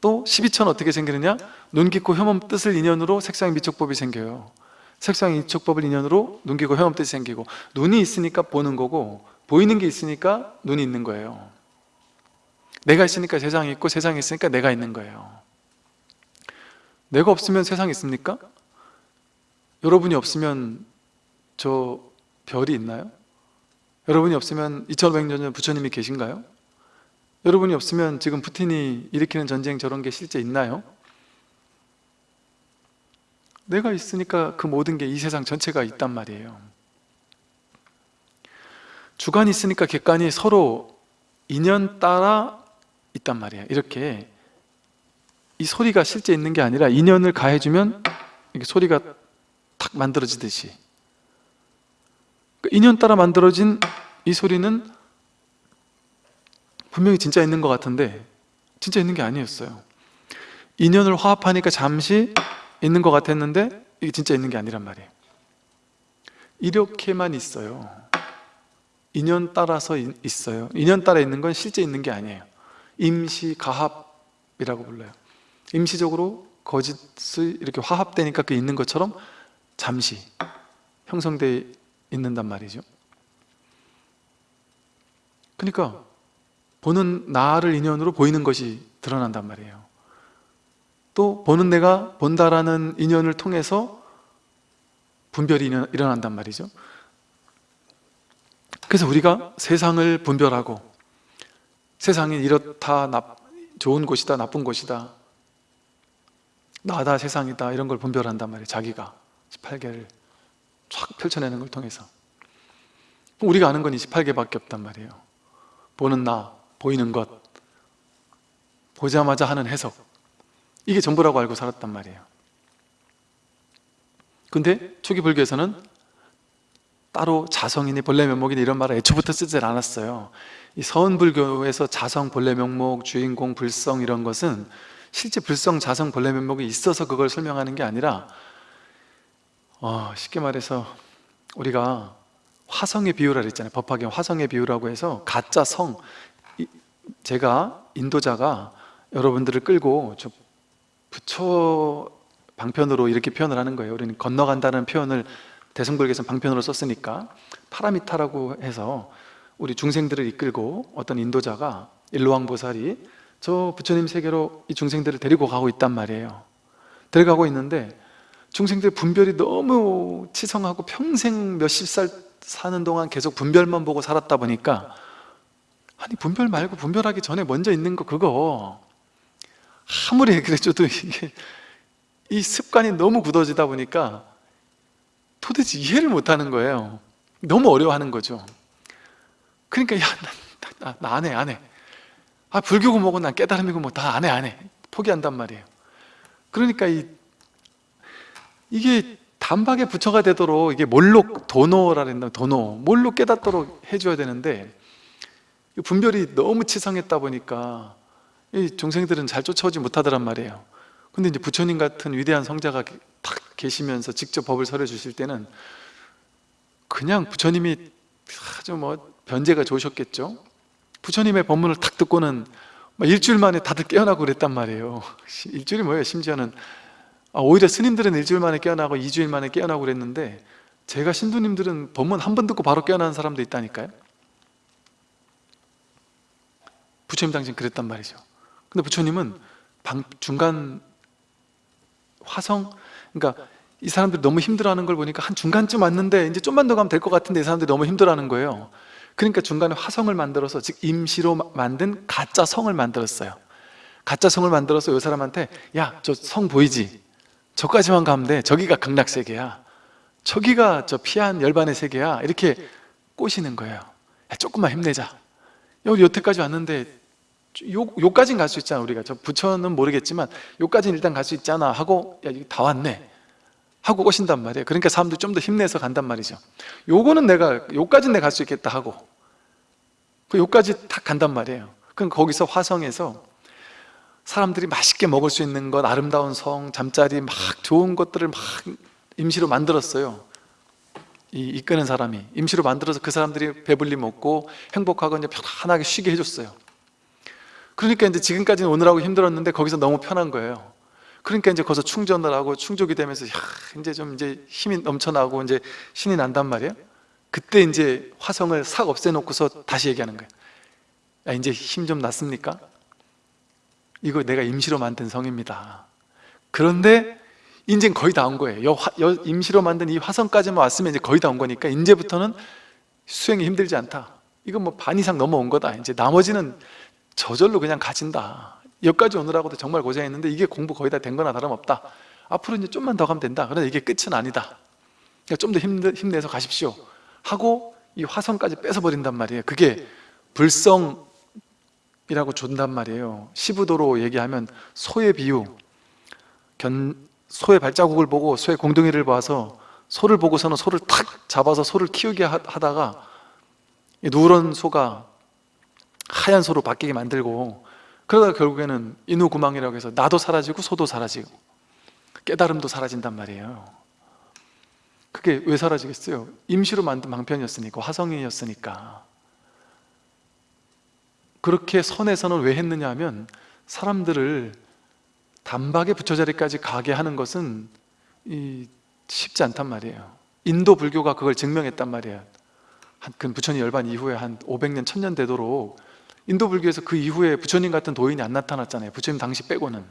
또 12철은 어떻게 생기느냐? 눈, 깊고 혐음 뜻을 인연으로 색상 미촉법이 생겨요 색상 미촉법을 인연으로 눈, 깊고 혐음 뜻이 생기고 눈이 있으니까 보는 거고 보이는 게 있으니까 눈이 있는 거예요 내가 있으니까 세상이 있고 세상이 있으니까 내가 있는 거예요 내가 없으면 세상이 있습니까? 여러분이 없으면 저 별이 있나요? 여러분이 없으면 2500년 전 부처님이 계신가요? 여러분이 없으면 지금 푸틴이 일으키는 전쟁 저런 게 실제 있나요? 내가 있으니까 그 모든 게 이 세상 전체가 있단 말이에요. 주관이 있으니까 객관이 서로 인연 따라 있단 말이에요 이렇게 이 소리가 실제 있는 게 아니라 인연을 가해주면 이게 소리가 탁 만들어지듯이. 그 인연 따라 만들어진 이 소리는 분명히 진짜 있는 것 같은데 진짜 있는 게 아니었어요. 인연을 화합하니까 잠시 있는 것 같았는데 이게 진짜 있는 게 아니란 말이에요. 이렇게만 있어요. 인연 따라서 이- 있어요. 인연 따라 있는 건 실제 있는 게 아니에요. 임시 가합이라고 불러요. 임시적으로 거짓을 이렇게 화합되니까 그 있는 것처럼 잠시 형성되어 있는단 말이죠. 그러니까 보는 나를 인연으로 보이는 것이 드러난단 말이에요. 또 보는 내가 본다라는 인연을 통해서 분별이 일어난단 말이죠. 그래서 우리가 세상을 분별하고 세상이 이렇다 나, 좋은 곳이다 나쁜 곳이다 나다 세상이다 이런 걸 분별한단 말이에요 자기가. 18개를 쫙 펼쳐내는 걸 통해서. 우리가 아는 건 28개밖에 없단 말이에요. 보는 나, 보이는 것 보자마자 하는 해석. 이게 전부라고 알고 살았단 말이에요. 근데 초기 불교에서는 따로 자성이니 본래 면목이니 이런 말을 애초부터 쓰질 않았어요. 이 서은불교에서 자성, 본래 면목, 주인공, 불성 이런 것은 실제 불성, 자성, 본래 면목이 있어서 그걸 설명하는 게 아니라 어, 쉽게 말해서 우리가 화성의 비유라 그랬잖아요. 법화경 화성의 비유라고 해서 가짜 성 이- 제가 인도자가 여러분들을 끌고 저 부처 방편으로 이렇게 표현을 하는 거예요. 우리는 건너간다는 표현을 대승불교에서는 방편으로 썼으니까 파라미타라고 해서 우리 중생들을 이끌고 어떤 인도자가 일로왕보살이 저 부처님 세계로 이 중생들을 데리고 가고 있단 말이에요. 데려가고 있는데 중생들 분별이 너무 치성하고 평생 몇십 살 사는 동안 계속 분별만 보고 살았다 보니까 아니 분별 말고 분별하기 전에 먼저 있는 거 그거. 아무리 그래줘도 이게 이 습관이 너무 굳어지다 보니까 도대체 이해를 못하는 거예요. 너무 어려워하는 거죠. 그러니까 야나 안해 안 해. 아 불교고 뭐고 난 깨달음이고 뭐 다 안 해 안 해. 포기한단 말이에요. 그러니까 이 이게 단박에 부처가 되도록 이게 몰록 도노라 그랬나? 도노. 몰록 깨닫도록 해줘야 되는데 이 분별이 너무 치성했다 보니까 이 중생들은 잘 쫓아오지 못하더란 말이에요. 근데 이제 부처님 같은 위대한 성자가 탁 계시면서 직접 법을 설해 주실 때는 그냥 부처님이 아주 뭐 변제가 좋으셨겠죠? 부처님의 법문을 탁 듣고는 막 일주일 만에 다들 깨어나고 그랬단 말이에요. 일주일이 뭐예요? 심지어는 아, 오히려 스님들은 일주일 만에 깨어나고 이주일 만에 깨어나고 그랬는데 제가 신도님들은 법문 한 번 듣고 바로 깨어나는 사람도 있다니까요 부처님 당신 그랬단 말이죠. 근데 부처님은 방, 중간 화성? 그러니까 이 사람들이 너무 힘들어하는 걸 보니까 한 중간쯤 왔는데 이제 좀만 더 가면 될 것 같은데 이 사람들이 너무 힘들어하는 거예요. 그러니까 중간에 화성을 만들어서 즉 임시로 마- 만든 가짜 성을 만들었어요. 가짜 성을 만들어서 이 사람한테 야 저 성 보이지? 저까지만 가면 돼. 저기가 극락세계야. 저기가 저 피한 열반의 세계야. 이렇게 꼬시는 거예요. 야, 조금만 힘내자. 여기 여태까지 왔는데 요, 요까진 갈 수 있잖아 우리가. 저 부처는 모르겠지만 요까지는 일단 갈 수 있잖아 하고 야 여기 다 왔네. 하고 오신단 말이에요. 그러니까 사람들이 좀 더 힘내서 간단 말이죠. 요거는 내가 요까지는 내가 갈 수 있겠다 하고 그 요까지 딱 간단 말이에요. 그럼 거기서 화성에서 사람들이 맛있게 먹을 수 있는 것 아름다운 성, 잠자리 막 좋은 것들을 막 임시로 만들었어요. 이 이끄는 사람이. 임시로 만들어서 그 사람들이 배불리 먹고 행복하고 이제 편안하게 쉬게 해줬어요 그러니까 이제 지금까지는 오늘하고 힘들었는데 거기서 너무 편한 거예요. 그러니까 이제 거기서 충전을 하고 충족이 되면서 야, 이제 좀 이제 힘이 넘쳐나고 이제 신이 난단 말이에요. 그때 이제 화성을 싹 없애놓고서 다시 얘기하는 거예요. 야 이제 힘 좀 났습니까? 이거 내가 임시로 만든 성입니다. 그런데 이제 거의 다 온 거예요. 여, 화- 여 임시로 만든 이 화성까지만 왔으면 이제 거의 다 온 거니까 이제부터는 수행이 힘들지 않다. 이건 뭐 반 이상 넘어온 거다. 이제 나머지는 저절로 그냥 가진다. 여기까지 오느라고도 정말 고생했는데 이게 공부 거의 다 된 거나 다름없다. 앞으로 이제 좀만 더 가면 된다. 그러나 이게 끝은 아니다. 좀더 힘내서 가십시오. 하고 이 화성까지 뺏어버린단 말이에요. 그게 불성이라고 준단 말이에요. 시부도로 얘기하면 소의 비유. 견, 소의 발자국을 보고 소의 공둥이를 봐서 소를 보고서는 소를 탁 잡아서 소를 키우게 하- 하다가 이 누런 소가 하얀 소로 바뀌게 만들고 그러다가 결국에는 인후구망이라고 해서 나도 사라지고 소도 사라지고 깨달음도 사라진단 말이에요. 그게 왜 사라지겠어요? 임시로 만든 방편이었으니까 화성이었으니까. 그렇게 선에서는 왜 했느냐 하면 사람들을 단박에 부처자리까지 가게 하는 것은 이 쉽지 않단 말이에요. 인도 불교가 그걸 증명했단 말이에요. 한, 그 부처님 열반 이후에 한 500년, 1000년 되도록 인도 불교에서 그 이후에 부처님 같은 도인이 안 나타났잖아요. 부처님 당시 빼고는.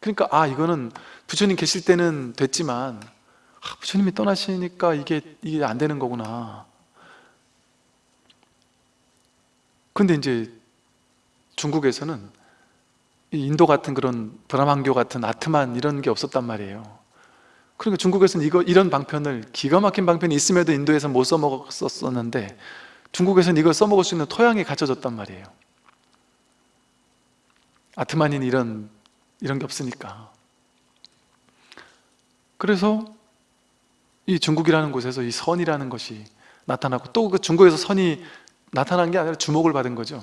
그러니까 아 이거는 부처님 계실 때는 됐지만 아, 부처님이 떠나시니까 이게 이게 안 되는 거구나. 근데 이제 중국에서는 이 인도 같은 그런 브라만교 같은 아트만 이런 게 없었단 말이에요. 그러니까 중국에서는 이거 이런 방편을 기가 막힌 방편이 있음에도 인도에서 못 써먹었었는데 중국에서는 이걸 써먹을 수 있는 토양이 갖춰졌단 말이에요. 아트만인 이런 이런 게 없으니까. 그래서 이 중국이라는 곳에서 이 선이라는 것이 나타나고 또 그 중국에서 선이 나타난 게 아니라 주목을 받은 거죠.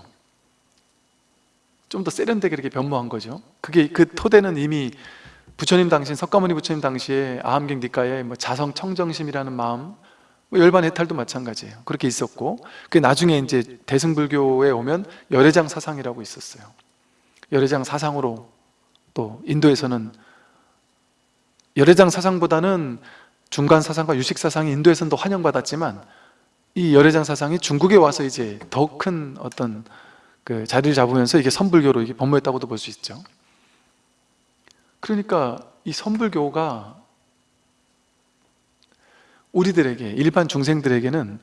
좀 더 세련되게 이렇게 변모한 거죠. 그게 그 토대는 이미 부처님 당시 석가모니 부처님 당시에 아함경 뒷가에 뭐 자성 청정심이라는 마음 뭐 열반 해탈도 마찬가지예요 그렇게 있었고 그 나중에 이제 대승불교에 오면 열애장 사상이라고 있었어요 열애장 사상으로 또 인도에서는 열애장 사상보다는 중간 사상과 유식 사상이 인도에서는 더 환영받았지만 이 열애장 사상이 중국에 와서 이제 더 큰 어떤 그 자리를 잡으면서 이게 선불교로 이게 번모했다고도 볼 수 있죠. 그러니까 이 선불교가 우리들에게 일반 중생들에게는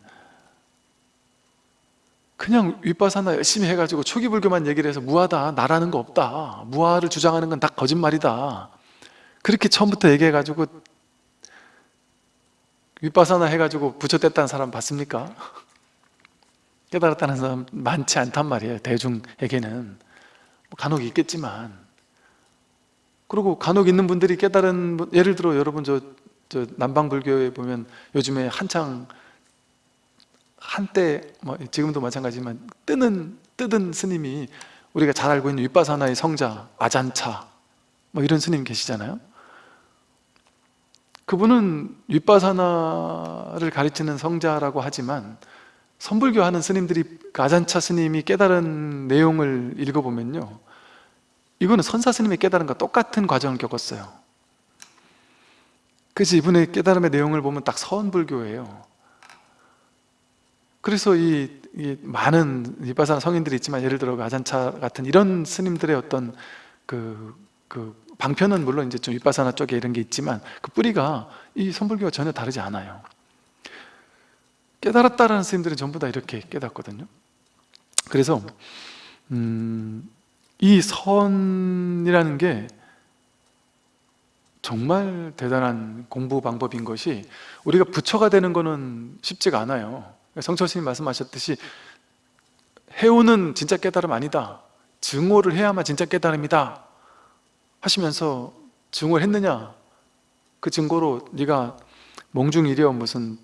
그냥 윗바사나 열심히 해가지고 초기 불교만 얘기를 해서 무하다 나라는 거 없다 무하를 주장하는 건 다 거짓말이다. 그렇게 처음부터 얘기해가지고 윗바사나 해가지고 부처 뗐다는 사람 봤습니까? 깨달았다는 사람 많지 않단 말이에요 대중에게는. 뭐 간혹 있겠지만. 그리고 간혹 있는 분들이 깨달은 분- 예를 들어 여러분 저, 저 남방불교에 보면 요즘에 한창 한때 뭐 지금도 마찬가지지만 뜨는 뜨든 스님이 우리가 잘 알고 있는 윗바사나의 성자 아잔차 뭐 이런 스님 계시잖아요. 그분은 윗바사나를 가르치는 성자라고 하지만 선불교 하는 스님들이 그 아잔차 스님이 깨달은 내용을 읽어보면요. 이거는 선사 스님이 깨달은 것 똑같은 과정을 겪었어요 그래서 이분의 깨달음의 내용을 보면 딱 서원불교예요. 그래서 이, 이 많은 윗바사나 성인들이 있지만 예를 들어 그 아잔차 같은 이런 스님들의 어떤 그, 그 방편은 물론 이제 좀 윗바사나 쪽에 이런 게 있지만 그 뿌리가 이 선불교와 전혀 다르지 않아요. 깨달았다라는 스님들은 전부 다 이렇게 깨닫거든요. 그래서 음, 이 선이라는 게 정말 대단한 공부 방법인 것이 우리가 부처가 되는 거는 쉽지가 않아요. 성철 스님 말씀하셨듯이 해오는 진짜 깨달음 아니다. 증오를 해야만 진짜 깨달음이다 하시면서 증오를 했느냐? 그 증거로 네가 몽중이려 무슨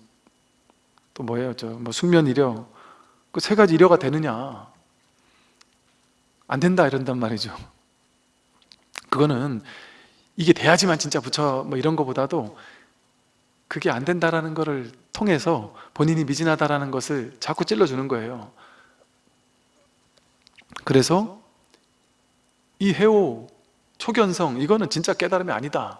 또 뭐예요? 저뭐 숙면이려 그 세 가지 이려가 되느냐? 안 된다 이런단 말이죠. 그거는 이게 돼야지만 진짜 부처 뭐 이런 거보다도 그게 안 된다라는 것을 통해서 본인이 미진하다라는 것을 자꾸 찔러주는 거예요. 그래서 이 해오 초견성 이거는 진짜 깨달음이 아니다.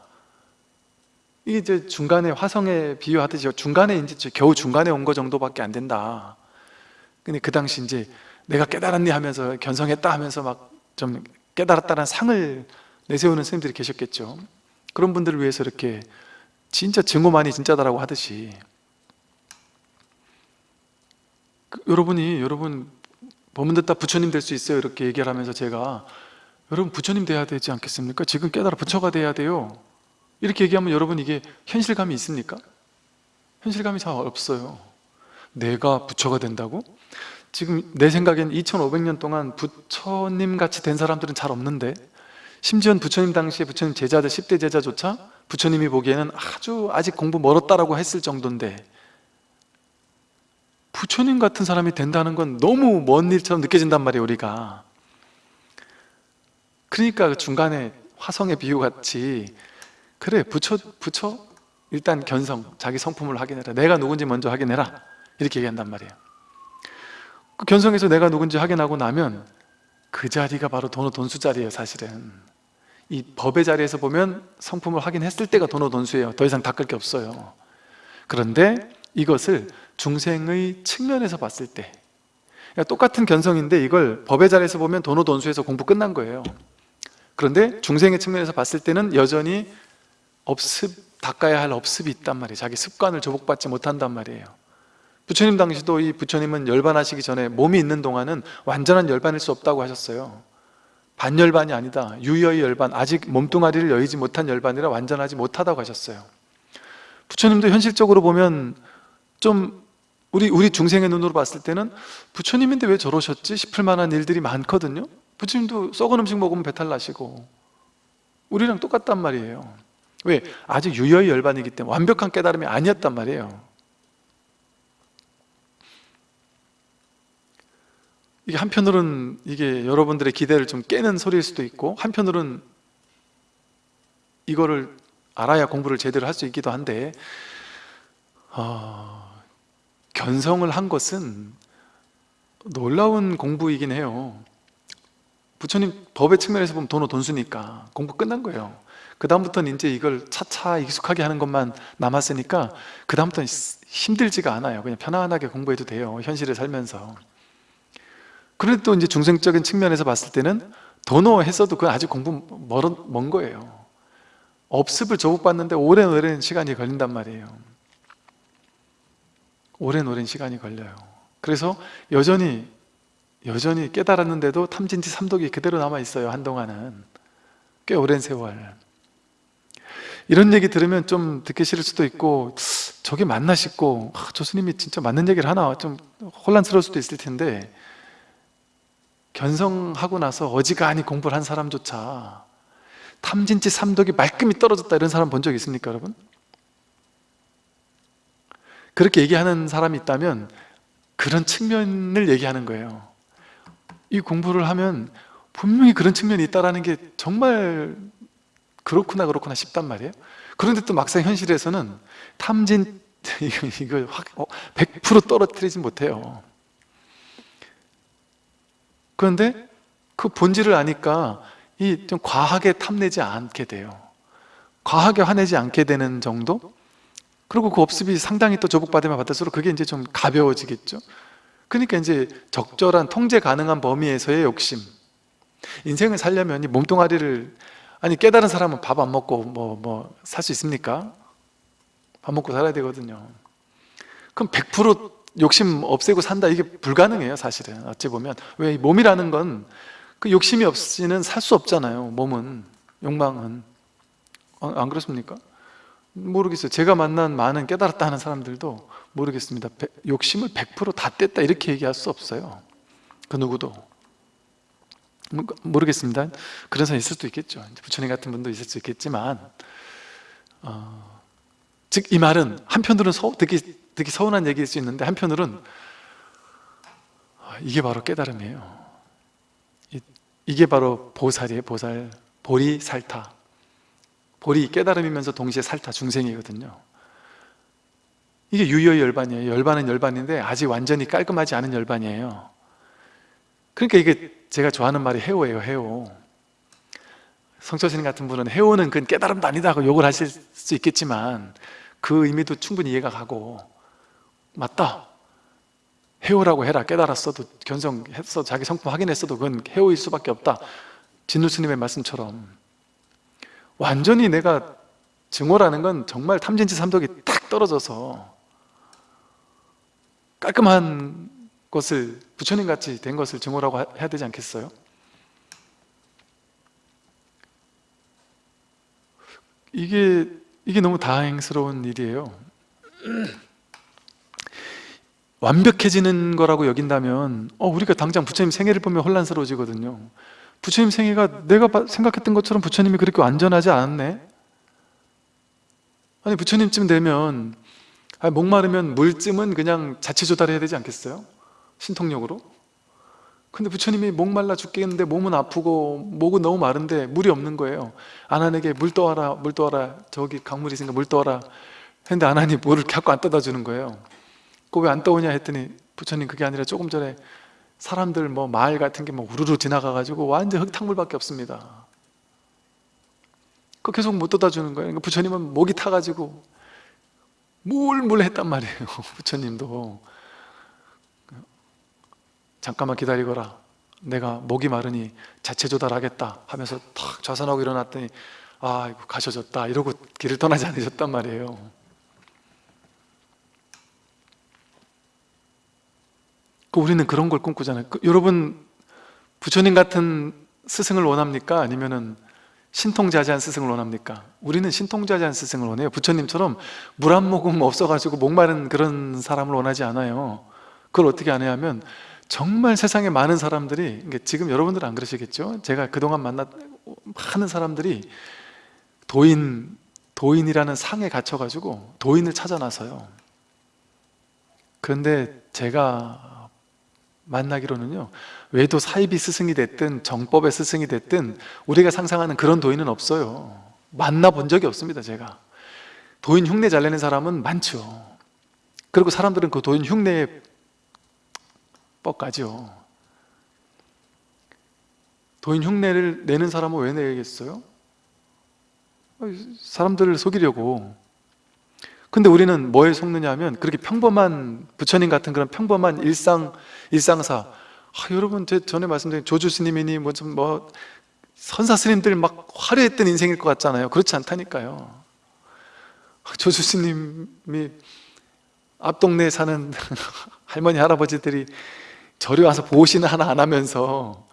이게 이제 중간에 화성에 비유하듯이 중간에 이제 겨우 중간에 온 거 정도밖에 안 된다. 근데 그 당시 이제 내가 깨달았니 하면서 견성했다 하면서 막 좀 깨달았다는 상을 내세우는 스님들이 계셨겠죠 그런 분들을 위해서 이렇게 진짜 증오만이 진짜다라고 하듯이 그, 여러분이 여러분 법문 듣다 부처님 될 수 있어요 이렇게 얘기를 하면서 제가 여러분 부처님 돼야 되지 않겠습니까? 지금 깨달아 부처가 돼야 돼요 이렇게 얘기하면 여러분 이게 현실감이 있습니까? 현실감이 잘 없어요 내가 부처가 된다고? 지금 내 생각엔 2500년 동안 부처님 같이 된 사람들은 잘 없는데 심지어 부처님 당시에 부처님 제자들 10대 제자조차 부처님이 보기에는 아주 아직 공부 멀었다라고 했을 정도인데 부처님 같은 사람이 된다는 건 너무 먼 일처럼 느껴진단 말이에요 우리가. 그러니까 그 중간에 화성의 비유 같이 그래 부처 부처 일단 견성 자기 성품을 확인해라. 내가 누군지 먼저 확인해라. 이렇게 얘기한단 말이에요. 그 견성에서 내가 누군지 확인하고 나면 그 자리가 바로 도노 돈수 자리예요 사실은 이 법의 자리에서 보면 성품을 확인했을 때가 도노 돈수예요. 더 이상 닦을 게 없어요. 그런데 이것을 중생의 측면에서 봤을 때 그러니까 똑같은 견성인데 이걸 법의 자리에서 보면 도노 돈수에서 공부 끝난 거예요. 그런데 중생의 측면에서 봤을 때는 여전히 업습, 닦아야 할 업습이 있단 말이에요. 자기 습관을 조복받지 못한단 말이에요. 부처님 당시도 이 부처님은 열반하시기 전에 몸이 있는 동안은 완전한 열반일 수 없다고 하셨어요 반열반이 아니다. 유여의 열반 아직 몸뚱아리를 여의지 못한 열반이라 완전하지 못하다고 하셨어요. 부처님도 현실적으로 보면 좀 우리 우리 중생의 눈으로 봤을 때는 부처님인데 왜 저러셨지 싶을 만한 일들이 많거든요. 부처님도 썩은 음식 먹으면 배탈 나시고 우리랑 똑같단 말이에요. 왜? 아직 유여의 열반이기 때문에 완벽한 깨달음이 아니었단 말이에요 이게 한편으로는 이게 여러분들의 기대를 좀 깨는 소리일 수도 있고 한편으로는 이거를 알아야 공부를 제대로 할 수 있기도 한데 어, 견성을 한 것은 놀라운 공부이긴 해요. 부처님 법의 측면에서 보면 돈은 돈수니까 공부 끝난 거예요. 그 다음부터는 이제 이걸 차차 익숙하게 하는 것만 남았으니까 그 다음부터는 힘들지가 않아요. 그냥 편안하게 공부해도 돼요. 현실에 살면서 그런데 또 이제 중생적인 측면에서 봤을 때는 도노했어도 그건 아직 공부 멀은, 먼 거예요. 업습을 조국받는데 오랜 오랜 시간이 걸린단 말이에요. 오랜 오랜 시간이 걸려요. 그래서 여전히 여전히 깨달았는데도 탐진치 삼독이 그대로 남아있어요 한동안은. 꽤 오랜 세월. 이런 얘기 들으면 좀 듣기 싫을 수도 있고 저게 맞나 싶고 아, 저 스님이 진짜 맞는 얘기를 하나 좀 혼란스러울 수도 있을 텐데 견성하고 나서 어지간히 공부를 한 사람조차 탐진치 삼독이 말끔히 떨어졌다 이런 사람 본 적 있습니까 여러분? 그렇게 얘기하는 사람이 있다면 그런 측면을 얘기하는 거예요. 이 공부를 하면 분명히 그런 측면이 있다는 게 정말 그렇구나 그렇구나 싶단 말이에요. 그런데 또 막상 현실에서는 탐진 이거, 이거 확, 어, 100% 떨어뜨리지 못해요 그런데 그 본질을 아니까 이 좀 과하게 탐내지 않게 돼요 과하게 화내지 않게 되는 정도? 그리고 그 업습이 상당히 또 조복받으면 받을수록 그게 이제 좀 가벼워지겠죠 그러니까 이제 적절한 통제 가능한 범위에서의 욕심 인생을 살려면 이 몸뚱아리를 아니 깨달은 사람은 밥 안 먹고 뭐 뭐 살 수 있습니까? 밥 먹고 살아야 되거든요 그럼 100% 욕심 없애고 산다. 이게 불가능해요 사실은. 어찌 보면. 왜 몸이라는 건 그 욕심이 없이는 살 수 없잖아요 몸은. 욕망은. 어, 안 그렇습니까? 모르겠어요. 제가 만난 많은 깨달았다 하는 사람들도 모르겠습니다. 욕심을 100%다 뗐다 이렇게 얘기할 수 없어요. 그 누구도. 모르겠습니다. 그런 사람 있을 수도 있겠죠. 부처님 같은 분도 있을 수 있겠지만 어, 즉 이 말은 한편으로는 서, 듣기 되게 서운한 얘기일 수 있는데 한편으로는 아, 이게 바로 깨달음이에요. 이게 바로 보살이에요 보살. 보리 살타. 보리 깨달음이면서 동시에 살타 중생이거든요. 이게 유효 열반이에요. 열반은 열반인데 아직 완전히 깔끔하지 않은 열반이에요. 그러니까 이게 제가 좋아하는 말이 해오예요 해오. 성철스님 같은 분은 해오는 그건 깨달음도 아니다 고 욕을 하실 수 있겠지만 그 의미도 충분히 이해가 가고 맞다. 해오라고 해라. 깨달았어도 견성했어. 자기 성품 확인했어도 그건 해오일 수밖에 없다. 진루 스님의 말씀처럼. 완전히 내가 증오라는 건 정말 탐진치 삼독이 탁 떨어져서 깔끔한 것을 부처님 같이 된 것을 증오라고 해야 되지 않겠어요? 이게 이게 너무 다행스러운 일이에요 완벽해지는 거라고 여긴다면 어, 우리가 당장 부처님 생애를 보면 혼란스러워지거든요. 부처님 생애가 내가 바- 생각했던 것처럼 부처님이 그렇게 완전하지 않았네? 아니 부처님쯤 되면 아니, 목마르면 물쯤은 그냥 자체 조달해야 되지 않겠어요? 신통력으로? 근데 부처님이 목말라 죽겠는데 몸은 아프고 목은 너무 마른데 물이 없는 거예요. 아난에게 물 떠와라 물 떠와라. 저기 강물이 있으니까 물 떠와라. 했는데 아난이 물을 갖고 안 떠다 주는 거예요 그거 왜 안 떠오냐 했더니 부처님 그게 아니라 조금 전에 사람들 뭐 마을 같은 게 뭐 우르르 지나가가지고 완전 흙탕물밖에 없습니다. 그 계속 못 떠다 주는 거예요. 그러니까 부처님은 목이 타가지고 물물 했단 말이에요 부처님도. 잠깐만 기다리거라. 내가 목이 마르니 자체 조달하겠다 하면서 탁 좌선하고 일어났더니 아 가셔졌다. 이러고 길을 떠나지 않으셨단 말이에요 그 우리는 그런 걸 꿈꾸잖아요 그 여러분 부처님 같은 스승을 원합니까? 아니면은 신통자재한 스승을 원합니까? 우리는 신통자재한 스승을 원해요 부처님처럼 물 한 모금 없어가지고 목마른 그런 사람을 원하지 않아요 그걸 어떻게 안 해야 하면 정말 세상에 많은 사람들이 지금 여러분들은 안 그러시겠죠? 제가 그동안 만났 많은 사람들이 도인, 도인이라는 상에 갇혀가지고 도인을 찾아 나서요 그런데 제가 만나기로는요 외도 사이비 스승이 됐든 정법의 스승이 됐든 우리가 상상하는 그런 도인은 없어요. 만나본 적이 없습니다 제가. 도인 흉내 잘 내는 사람은 많죠. 그리고 사람들은 그 도인 흉내에 뻑가죠. 도인 흉내를 내는 사람은 왜 내겠어요? 사람들을 속이려고. 근데 우리는 뭐에 속느냐 하면 그렇게 평범한 부처님 같은 그런 평범한 일상, 일상사. 아, 여러분 제 전에 말씀드린 조주 스님이니 뭐좀뭐 선사 스님들 막 화려했던 인생일 것 같잖아요. 그렇지 않다니까요. 조주 스님이 앞 동네에 사는 할머니 할아버지들이 절에 와서 보시는 하나 안 하면서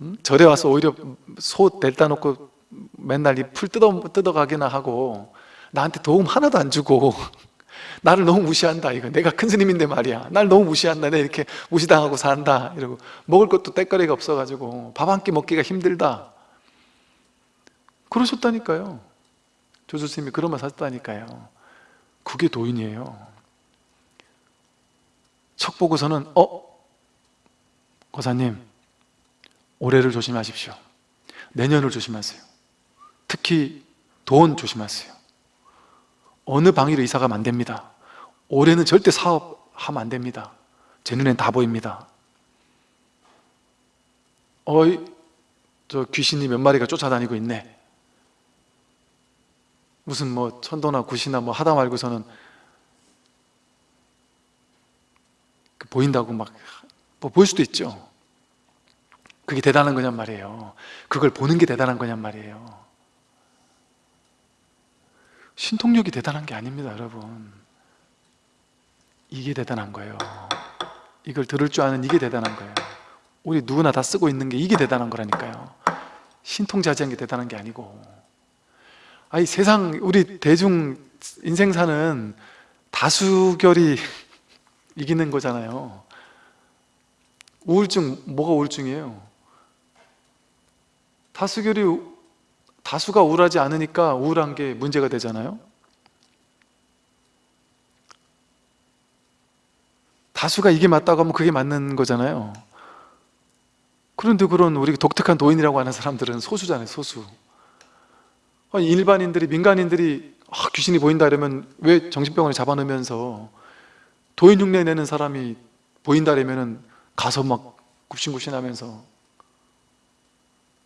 음? 절에 와서 오히려 소 델다 놓고 맨날 이 풀 뜯어, 뜯어가기나 하고 나한테 도움 하나도 안 주고 나를 너무 무시한다 이거. 내가 큰 스님인데 말이야. 날 너무 무시한다. 내가 이렇게 무시당하고 산다 이러고. 먹을 것도 때거리가 없어가지고 밥 한 끼 먹기가 힘들다. 그러셨다니까요. 조수스님이 그런 말 하셨다니까요. 그게 도인이에요. 척 보고서는 어? 고사님 올해를 조심하십시오. 내년을 조심하세요. 특히 돈 조심하세요 어느 방위로 이사 가면 안 됩니다. 올해는 절대 사업하면 안 됩니다. 제 눈엔 다 보입니다. 어이 저 귀신이 몇 마리가 쫓아다니고 있네. 무슨 뭐 천도나 굿이나 뭐 하다 말고서는 그 보인다고 막뭐 보일 수도 있죠. 그게 대단한 거냔 말이에요. 그걸 보는 게 대단한 거냔 말이에요 신통력이 대단한 게 아닙니다 여러분. 이게 대단한 거예요. 이걸 들을 줄 아는 이게 대단한 거예요. 우리 누구나 다 쓰고 있는 게 이게 대단한 거라니까요. 신통자제한 게 대단한 게 아니고. 아니 세상 우리 대중 인생 사는 다수결이 이기는 거잖아요. 우울증 뭐가 우울증이에요? 다수결이 다수가 우울하지 않으니까 우울한 게 문제가 되잖아요. 다수가 이게 맞다고 하면 그게 맞는 거잖아요. 그런데 그런 우리 독특한 도인이라고 하는 사람들은 소수잖아요 소수. 아니, 일반인들이 민간인들이 아, 귀신이 보인다 이러면 왜 정신병원에 잡아놓으면서 도인 흉내 내는 사람이 보인다 이러면 가서 막 굽신굽신하면서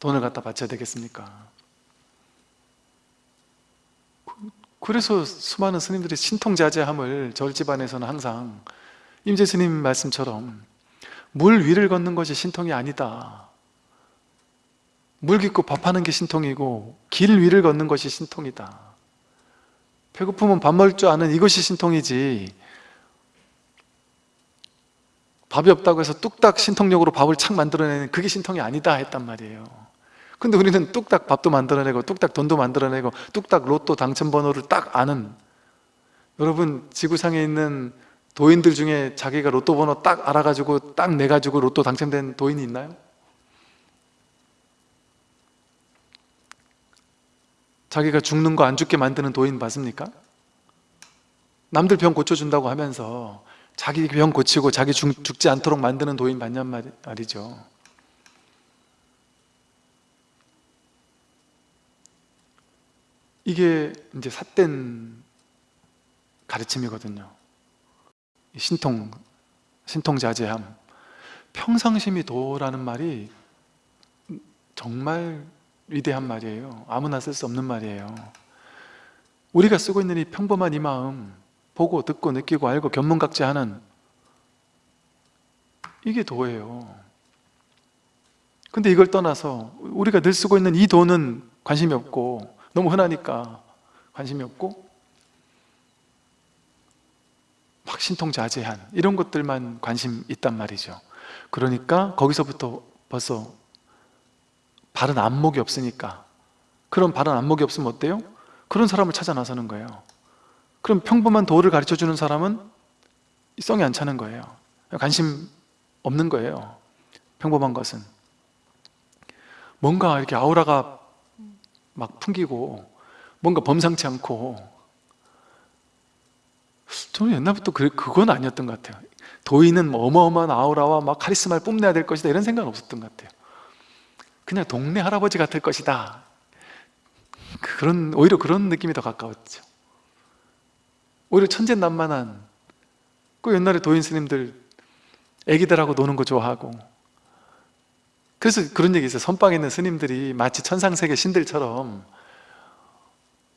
돈을 갖다 바쳐야 되겠습니까? 그래서 수많은 스님들이 신통자제함을 절 집안에서는 항상 임재 스님 말씀처럼 물 위를 걷는 것이 신통이 아니다. 물 깊고 밥하는 게 신통이고 길 위를 걷는 것이 신통이다. 배고프면 밥 먹을 줄 아는 이것이 신통이지 밥이 없다고 해서 뚝딱 신통력으로 밥을 착 만들어내는 그게 신통이 아니다 했단 말이에요 근데 우리는 뚝딱 밥도 만들어내고 뚝딱 돈도 만들어내고 뚝딱 로또 당첨번호를 딱 아는 여러분 지구상에 있는 도인들 중에 자기가 로또 번호 딱 알아가지고 딱 내가지고 로또 당첨된 도인이 있나요? 자기가 죽는 거 안 죽게 만드는 도인 맞습니까? 남들 병 고쳐준다고 하면서 자기 병 고치고 자기 죽, 죽지 않도록 만드는 도인 맞냔 말- 말이죠 이게 이제 삿된 가르침이거든요. 이 신통, 신통자제함. 평상심이 도라는 말이 정말 위대한 말이에요. 아무나 쓸 수 없는 말이에요. 우리가 쓰고 있는 이 평범한 이 마음 보고 듣고 느끼고 알고 견문각제하는 이게 도예요. 근데 이걸 떠나서 우리가 늘 쓰고 있는 이 도는 관심이 없고 너무 흔하니까 관심이 없고 막 신통자제한 이런 것들만 관심 있단 말이죠. 그러니까 거기서부터 벌써 바른 안목이 없으니까. 그런 바른 안목이 없으면 어때요? 그런 사람을 찾아 나서는 거예요. 그럼 평범한 도를 가르쳐주는 사람은 성이 안 차는 거예요. 관심 없는 거예요. 평범한 것은. 뭔가 이렇게 아우라가 막 풍기고 뭔가 범상치 않고. 저는 옛날부터 그, 그건 아니었던 것 같아요. 도인은 뭐 어마어마한 아우라와 막 카리스마를 뽐내야 될 것이다 이런 생각은 없었던 것 같아요. 그냥 동네 할아버지 같을 것이다. 그런 오히려 그런 느낌이 더 가까웠죠. 오히려 천진난만한 그 옛날에 도인 스님들 애기들하고 노는 거 좋아하고 그래서 그런 얘기 있어요. 선방에 있는 스님들이 마치 천상세계 신들처럼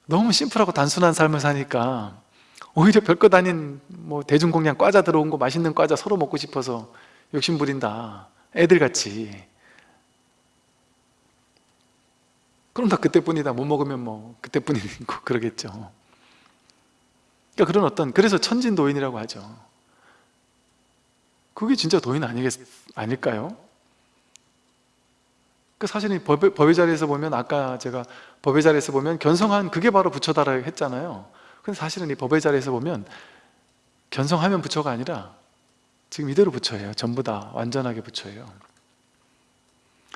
너무 심플하고 단순한 삶을 사니까 오히려 별것 아닌 뭐 대중공양 과자 들어온 거 맛있는 과자 서로 먹고 싶어서 욕심 부린다. 애들같이. 그럼 다 그때뿐이다. 못 먹으면 뭐 그때뿐이고 그러겠죠. 그러니까 그런 어떤 그래서 천진도인이라고 하죠. 그게 진짜 도인 아니겠, 아닐까요? 그 사실은 법의, 법의 자리에서 보면 아까 제가 법의 자리에서 보면 견성한 그게 바로 부처다라 했잖아요. 근데 사실은 이 법의 자리에서 보면 견성하면 부처가 아니라 지금 이대로 부처예요. 전부 다 완전하게 부처예요.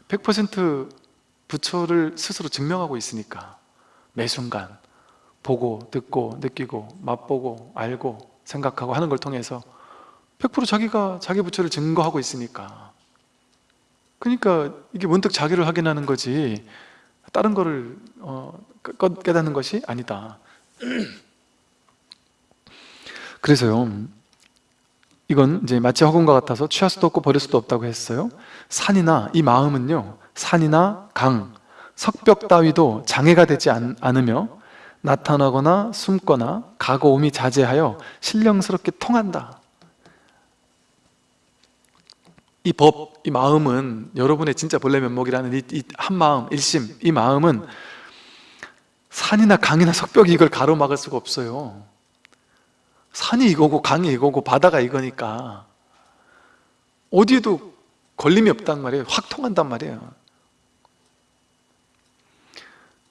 100% 부처를 스스로 증명하고 있으니까 매 순간 보고 듣고 느끼고 맛보고 알고 생각하고 하는 걸 통해서 100% 자기가 자기 부처를 증거하고 있으니까 그러니까 이게 문득 자기를 확인하는 거지 다른 거를 어, 깨- 깨닫는 것이 아니다. 그래서요 이건 이제 마치 허공과 같아서 취할 수도 없고 버릴 수도 없다고 했어요. 산이나 이 마음은요 산이나 강, 석벽 따위도 장애가 되지 않, 않으며 나타나거나 숨거나 가고 오미 자제하여 신령스럽게 통한다 이 법, 이 마음은 여러분의 진짜 본래 면목이라는 이, 이 한마음, 일심 이 마음은 산이나 강이나 석벽이 이걸 가로막을 수가 없어요. 산이 이거고 강이 이거고 바다가 이거니까 어디에도 걸림이 없단 말이에요. 확 통한단 말이에요.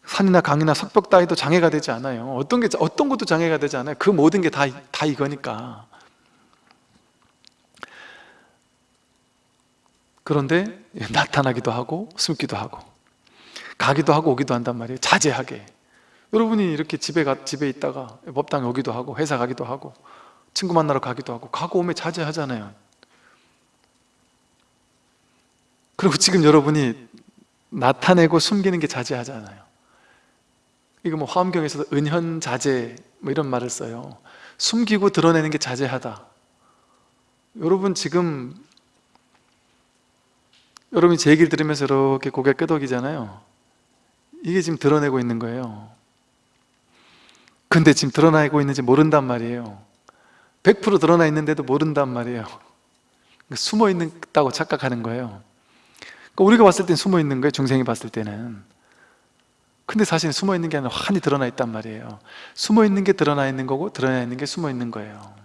산이나 강이나 석벽 따위도 장애가 되지 않아요. 어떤 게 어떤 것도 장애가 되지 않아요. 그 모든 게 다 다 이거니까 그런데 나타나기도 하고 숨기도 하고 가기도 하고 오기도 한단 말이에요. 자제하게. 여러분이 이렇게 집에 가, 집에 있다가 법당에 오기도 하고 회사 가기도 하고 친구 만나러 가기도 하고 가고 오면 자제하잖아요. 그리고 지금 여러분이 나타내고 숨기는 게 자제하잖아요. 이거 뭐 화엄경에서도 은현 자제 뭐 이런 말을 써요. 숨기고 드러내는 게 자제하다. 여러분 지금 여러분이 제 얘기를 들으면서 이렇게 고개 끄덕이잖아요. 이게 지금 드러내고 있는 거예요. 근데 지금 드러나고 있는지 모른단 말이에요. 100% 드러나 있는데도 모른단 말이에요. 숨어 있다고 착각하는 거예요. 그러니까 우리가 봤을 땐 숨어 있는 거예요 중생이 봤을 때는. 근데 사실 숨어 있는 게 아니라 환히 드러나 있단 말이에요. 숨어 있는 게 드러나 있는 거고 드러나 있는 게 숨어 있는 거예요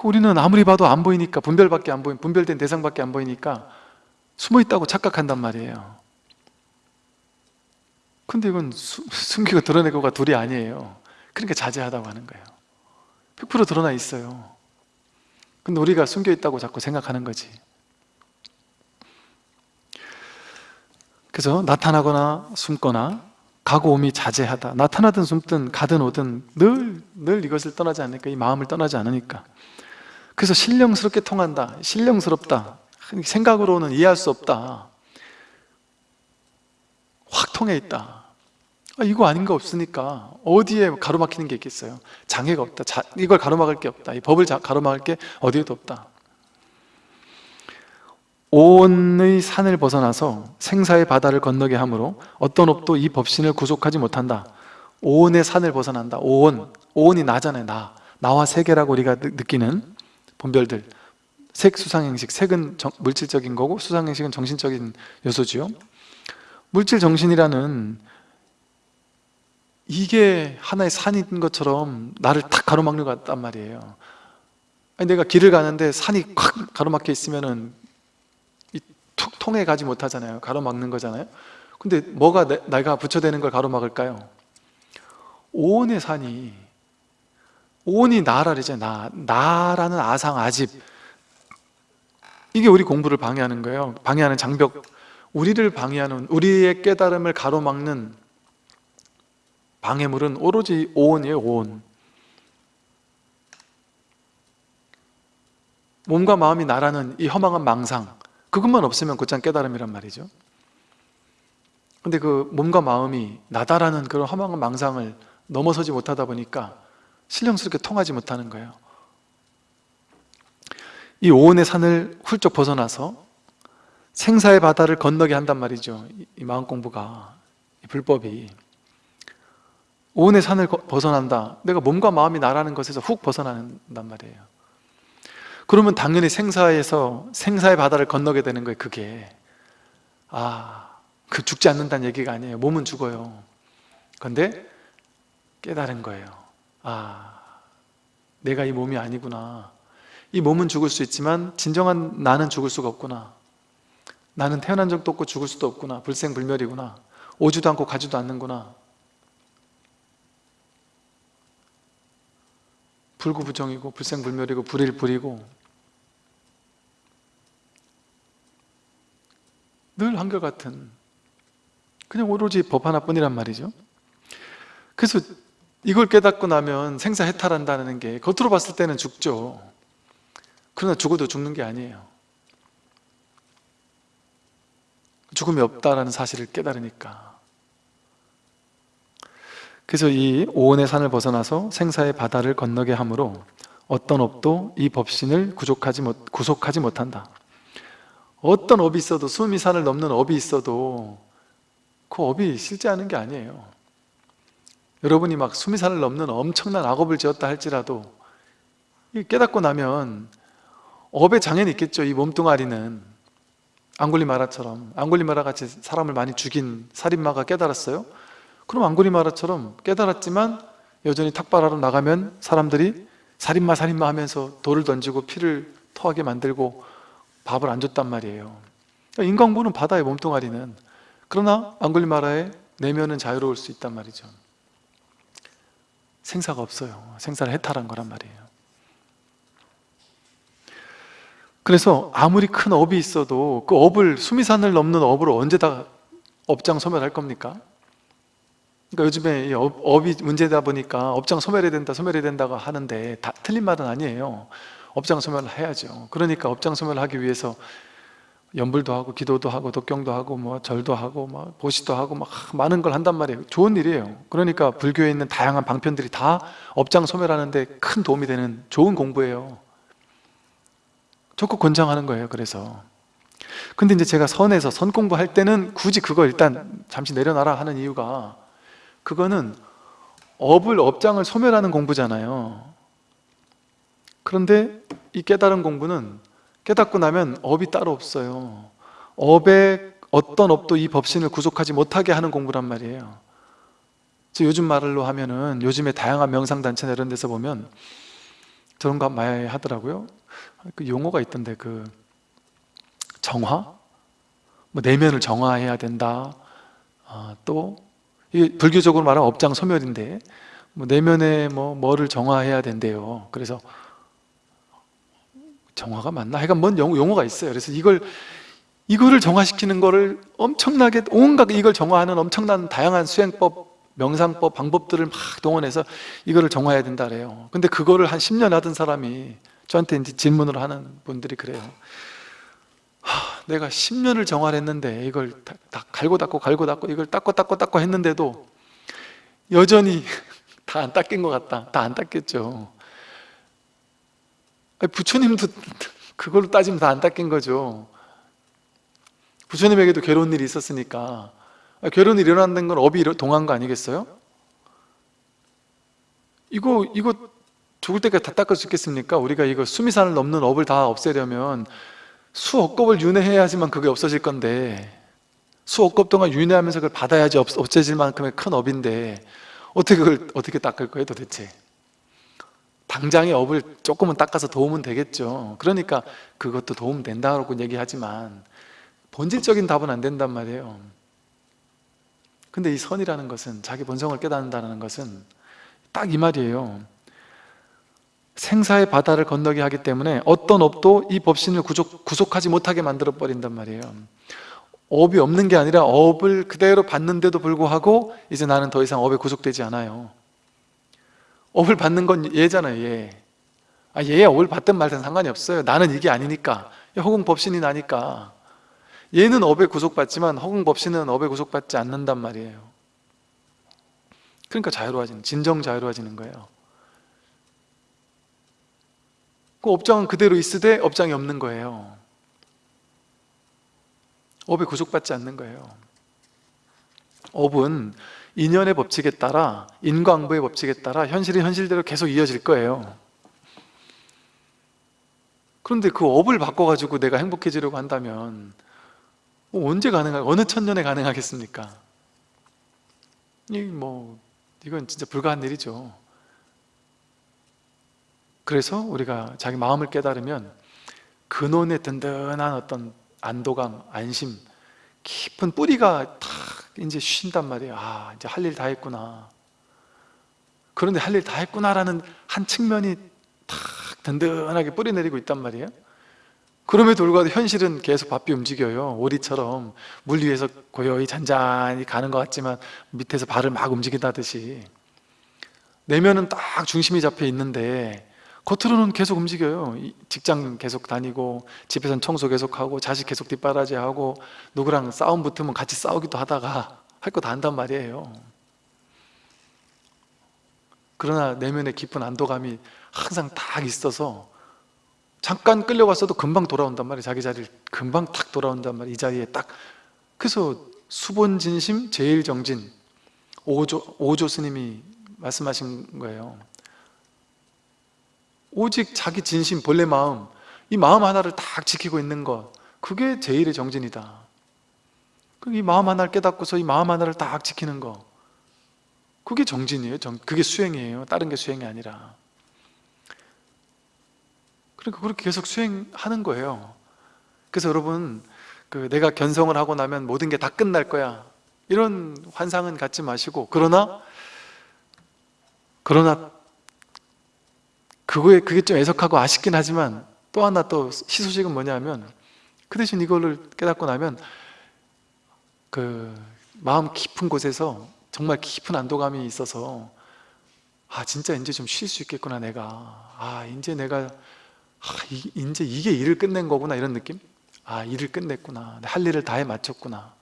그 우리는 아무리 봐도 안 보이니까 분별밖에 안 보인 분별된 대상밖에 안 보이니까 숨어 있다고 착각한단 말이에요. 근데 이건 수, 숨기고 드러내고가 둘이 아니에요. 그러니까 자제하다고 하는 거예요. 100% 드러나 있어요. 근데 우리가 숨겨 있다고 자꾸 생각하는 거지. 그래서 나타나거나 숨거나 가고 오미 자제하다. 나타나든 숨든 가든 오든 늘, 늘 이것을 떠나지 않으니까 이 마음을 떠나지 않으니까 그래서 신령스럽게 통한다 신령스럽다. 생각으로는 이해할 수 없다. 확 통해 있다. 아, 이거 아닌 거 없으니까 어디에 가로막히는 게 있겠어요? 장애가 없다. 자, 이걸 가로막을 게 없다. 이 법을 자, 가로막을 게 어디에도 없다. 오온의 산을 벗어나서 생사의 바다를 건너게 하므로 어떤 업도 이 법신을 구속하지 못한다. 오온의 산을 벗어난다. 오온, 오온이 나잖아요 나. 나와 세계라고 우리가 느- 느끼는 본별들. 색, 수상행식. 색은 정- 물질적인 거고 수상행식은 정신적인 요소지요. 물질 정신이라는 이게 하나의 산인 것처럼 나를 탁 가로막는 것 같단 말이에요. 아니, 내가 길을 가는데 산이 확 가로막혀 있으면은 이툭 통해 가지 못하잖아요. 가로막는 거잖아요. 근데 뭐가 내, 내가 부처되는 걸 가로막을까요? 오온의 산이 오 온이 나라 그러잖아요 나, 나라는 아상 아집. 이게 우리 공부를 방해하는 거예요. 방해하는 장벽. 우리를 방해하는 우리의 깨달음을 가로막는 방해물은 오로지 오온이에요 오온. 몸과 마음이 나라는 이 허망한 망상. 그것만 없으면 곧장 깨달음이란 말이죠. 근데 그 몸과 마음이 나다라는 그런 허망한 망상을 넘어서지 못하다 보니까 신령스럽게 통하지 못하는 거예요. 이 오온의 산을 훌쩍 벗어나서 생사의 바다를 건너게 한단 말이죠. 이- 이 마음 공부가 이 불법이. 오온의 산을 거- 벗어난다. 내가 몸과 마음이 나라는 것에서 훅 벗어난단 말이에요. 그러면 당연히 생사에서 생사의 바다를 건너게 되는 거예요 그게. 아, 그 죽지 않는다는 얘기가 아니에요. 몸은 죽어요. 근데 깨달은 거예요 아, 내가 이 몸이 아니구나. 이 몸은 죽을 수 있지만 진정한 나는 죽을 수가 없구나. 나는 태어난 적도 없고 죽을 수도 없구나. 불생불멸이구나. 오지도 않고 가지도 않는구나. 불구부정이고 불생불멸이고 불일불이고 늘 한결같은 그냥 오로지 법 하나뿐이란 말이죠. 그래서 이걸 깨닫고 나면 생사해탈한다는 게 겉으로 봤을 때는 죽죠. 그러나 죽어도 죽는 게 아니에요. 죽음이 없다라는 사실을 깨달으니까. 그래서 이 오온의 산을 벗어나서 생사의 바다를 건너게 하므로 어떤 업도 이 법신을 구속하지, 못, 구속하지 못한다. 어떤 업이 있어도 수미 산을 넘는 업이 있어도 그 업이 실제하는 게 아니에요 여러분이 막 수미산을 넘는 엄청난 악업을 지었다 할지라도 이 깨닫고 나면 업의 장애는 있겠죠. 이 몸뚱아리는. 앙골리마라처럼. 앙골리마라 같이 사람을 많이 죽인 살인마가 깨달았어요? 그럼 앙골리마라처럼 깨달았지만 여전히 탁발하러 나가면 사람들이 살인마 살인마 하면서 돌을 던지고 피를 토하게 만들고 밥을 안 줬단 말이에요. 그러니까 인간부는 바다의 몸뚱아리는 그러나 앙굴리말라의 내면은 자유로울 수 있단 말이죠 생사가 없어요. 생사를 해탈한 거란 말이에요. 그래서 아무리 큰 업이 있어도 그 업을 수미산을 넘는 업을 언제 다 업장 소멸할 겁니까? 그러니까 요즘에 이 업, 업이 문제다 보니까 업장 소멸해야 된다 소멸해야 된다고 하는데 다 틀린 말은 아니에요. 업장 소멸을 해야죠. 그러니까 업장 소멸을 하기 위해서 연불도 하고 기도도 하고 독경도 하고 뭐 절도 하고 뭐 보시도 하고 막 많은 걸 한단 말이에요. 좋은 일이에요. 그러니까 불교에 있는 다양한 방편들이 다 업장 소멸하는데 큰 도움이 되는 좋은 공부예요. 적극 권장하는 거예요 그래서. 근데 이제 제가 선에서 선 공부할 때는 굳이 그거 일단 잠시 내려놔라 하는 이유가 그거는 업을 업장을 소멸하는 공부잖아요. 그런데 이 깨달은 공부는 깨닫고 나면 업이 따로 없어요. 업에 어떤 업도 이 법신을 구속하지 못하게 하는 공부란 말이에요. 저 요즘 말로 하면은 요즘에 다양한 명상단체나 이런 데서 보면 저런 거 많이 하더라고요. 그 용어가 있던데 그 정화? 뭐 내면을 정화해야 된다. 아, 또 이게 불교적으로 말하면 업장 소멸인데 뭐 내면에 뭐 뭐를 정화해야 된대요. 그래서 정화가 맞나? 하여간 뭔 용- 용어 가 있어요. 그래서 이걸 이거를 정화시키는 거를 엄청나게 온갖 이걸 정화하는 엄청난 다양한 수행법 명상법 방법들을 막 동원해서 이거를 정화해야 된다 그래요. 근데 그거를 한 10년 하던 사람이 저한테 이제 질문을 하는 분들이 그래요. 하, 내가 10년을 정화를 했는데 이걸 다, 다 갈고 닦고 갈고 닦고 이걸 닦고 닦고 닦고 했는데도 여전히 다 안 닦인 것 같다. 다 안 닦였죠 부처님도 그걸로 따지면 다 안 닦인 거죠 부처님에게도 괴로운 일이 있었으니까 아, 괴로운 일이 일어난다는 건 업이 동한 거 아니겠어요? 이거 이거 죽을 때까지 다 닦을 수 있겠습니까? 우리가 이거 수미산을 넘는 업을 다 없애려면 수억 겁을 윤회해야지만 그게 없어질 건데 수억 겁 동안 윤회하면서 그걸 받아야지 없, 없어질 만큼의 큰 업인데 어떻게 그걸 어떻게 닦을 거예요 도대체? 당장의 업을 조금은 닦아서 도우면 되겠죠. 그러니까 그것도 도움 된다고 얘기하지만 본질적인 답은 안 된단 말이에요. 근데 이 선이라는 것은 자기 본성을 깨닫는다는 것은 딱 이 말이에요. 생사의 바다를 건너게 하기 때문에 어떤 업도 이 법신을 구속, 구속하지 못하게 만들어 버린단 말이에요. 업이 없는 게 아니라 업을 그대로 받는데도 불구하고 이제 나는 더 이상 업에 구속되지 않아요 업을 받는 건 얘잖아요 얘. 아, 얘야 업을 받든 말든 상관이 없어요. 나는 이게 아니니까. 허공 법신이 나니까. 얘는 업에 구속받지만 허공 법신은 업에 구속받지 않는단 말이에요. 그러니까 자유로워지는 진정 자유로워지는 거예요. 그 업장은 그대로 있으되 업장이 없는 거예요. 업에 구속받지 않는 거예요. 업은 인연의 법칙에 따라 인과응보의 법칙에 따라 현실이 현실대로 계속 이어질 거예요 그런데 그 업을 바꿔가지고 내가 행복해지려고 한다면 뭐 언제 가능하 어느 천년에 가능하겠습니까? 이뭐 이건 진짜 불가한 일이죠. 그래서 우리가 자기 마음을 깨달으면 근원의 든든한 어떤 안도감, 안심, 깊은 뿌리가 탁 이제 쉰단 말이에요. 아, 이제 할 일 다 했구나. 그런데 할 일 다 했구나라는 한 측면이 탁 든든하게 뿌리 내리고 있단 말이에요. 그럼에도 불구하고 현실은 계속 바삐 움직여요 오리처럼 물 위에서 고요히 잔잔히 가는 것 같지만 밑에서 발을 막 움직인다듯이 내면은 딱 중심이 잡혀 있는데 겉으로는 계속 움직여요. 이 직장 계속 다니고 집에서는 청소 계속하고 자식 계속 뒷바라지하고 누구랑 싸움 붙으면 같이 싸우기도 하다가 할 거 다 한단 말이에요. 그러나 내면의 깊은 안도감이 항상 딱 있어서 잠깐 끌려갔어도 금방 돌아온단 말이에요. 자기 자리를 금방 탁 돌아온단 말이에요. 이 자리에 딱. 그래서 수본진심 제일정진. 오조, 오조 스님이 말씀하신 거예요 오직 자기 진심 본래 마음 이 마음 하나를 딱 지키고 있는 것 그게 제일의 정진이다. 이 마음 하나를 깨닫고서 이 마음 하나를 딱 지키는 것 그게 정진이에요. 정, 그게 수행이에요. 다른 게 수행이 아니라. 그러니까 그렇게 계속 수행하는 거예요. 그래서 여러분 그 내가 견성을 하고 나면 모든 게 다 끝날 거야. 이런 환상은 갖지 마시고 그러나 그러나 그거에 그게 좀 애석하고 아쉽긴 하지만 또 하나 또 희소식은 뭐냐면 그 대신 이거를 깨닫고 나면 그 마음 깊은 곳에서 정말 깊은 안도감이 있어서 아 진짜 이제 좀 쉴 수 있겠구나 내가. 아 이제 내가 아, 이, 이제 이게 일을 끝낸 거구나 이런 느낌? 아 일을 끝냈구나. 할 일을 다 해 마쳤구나.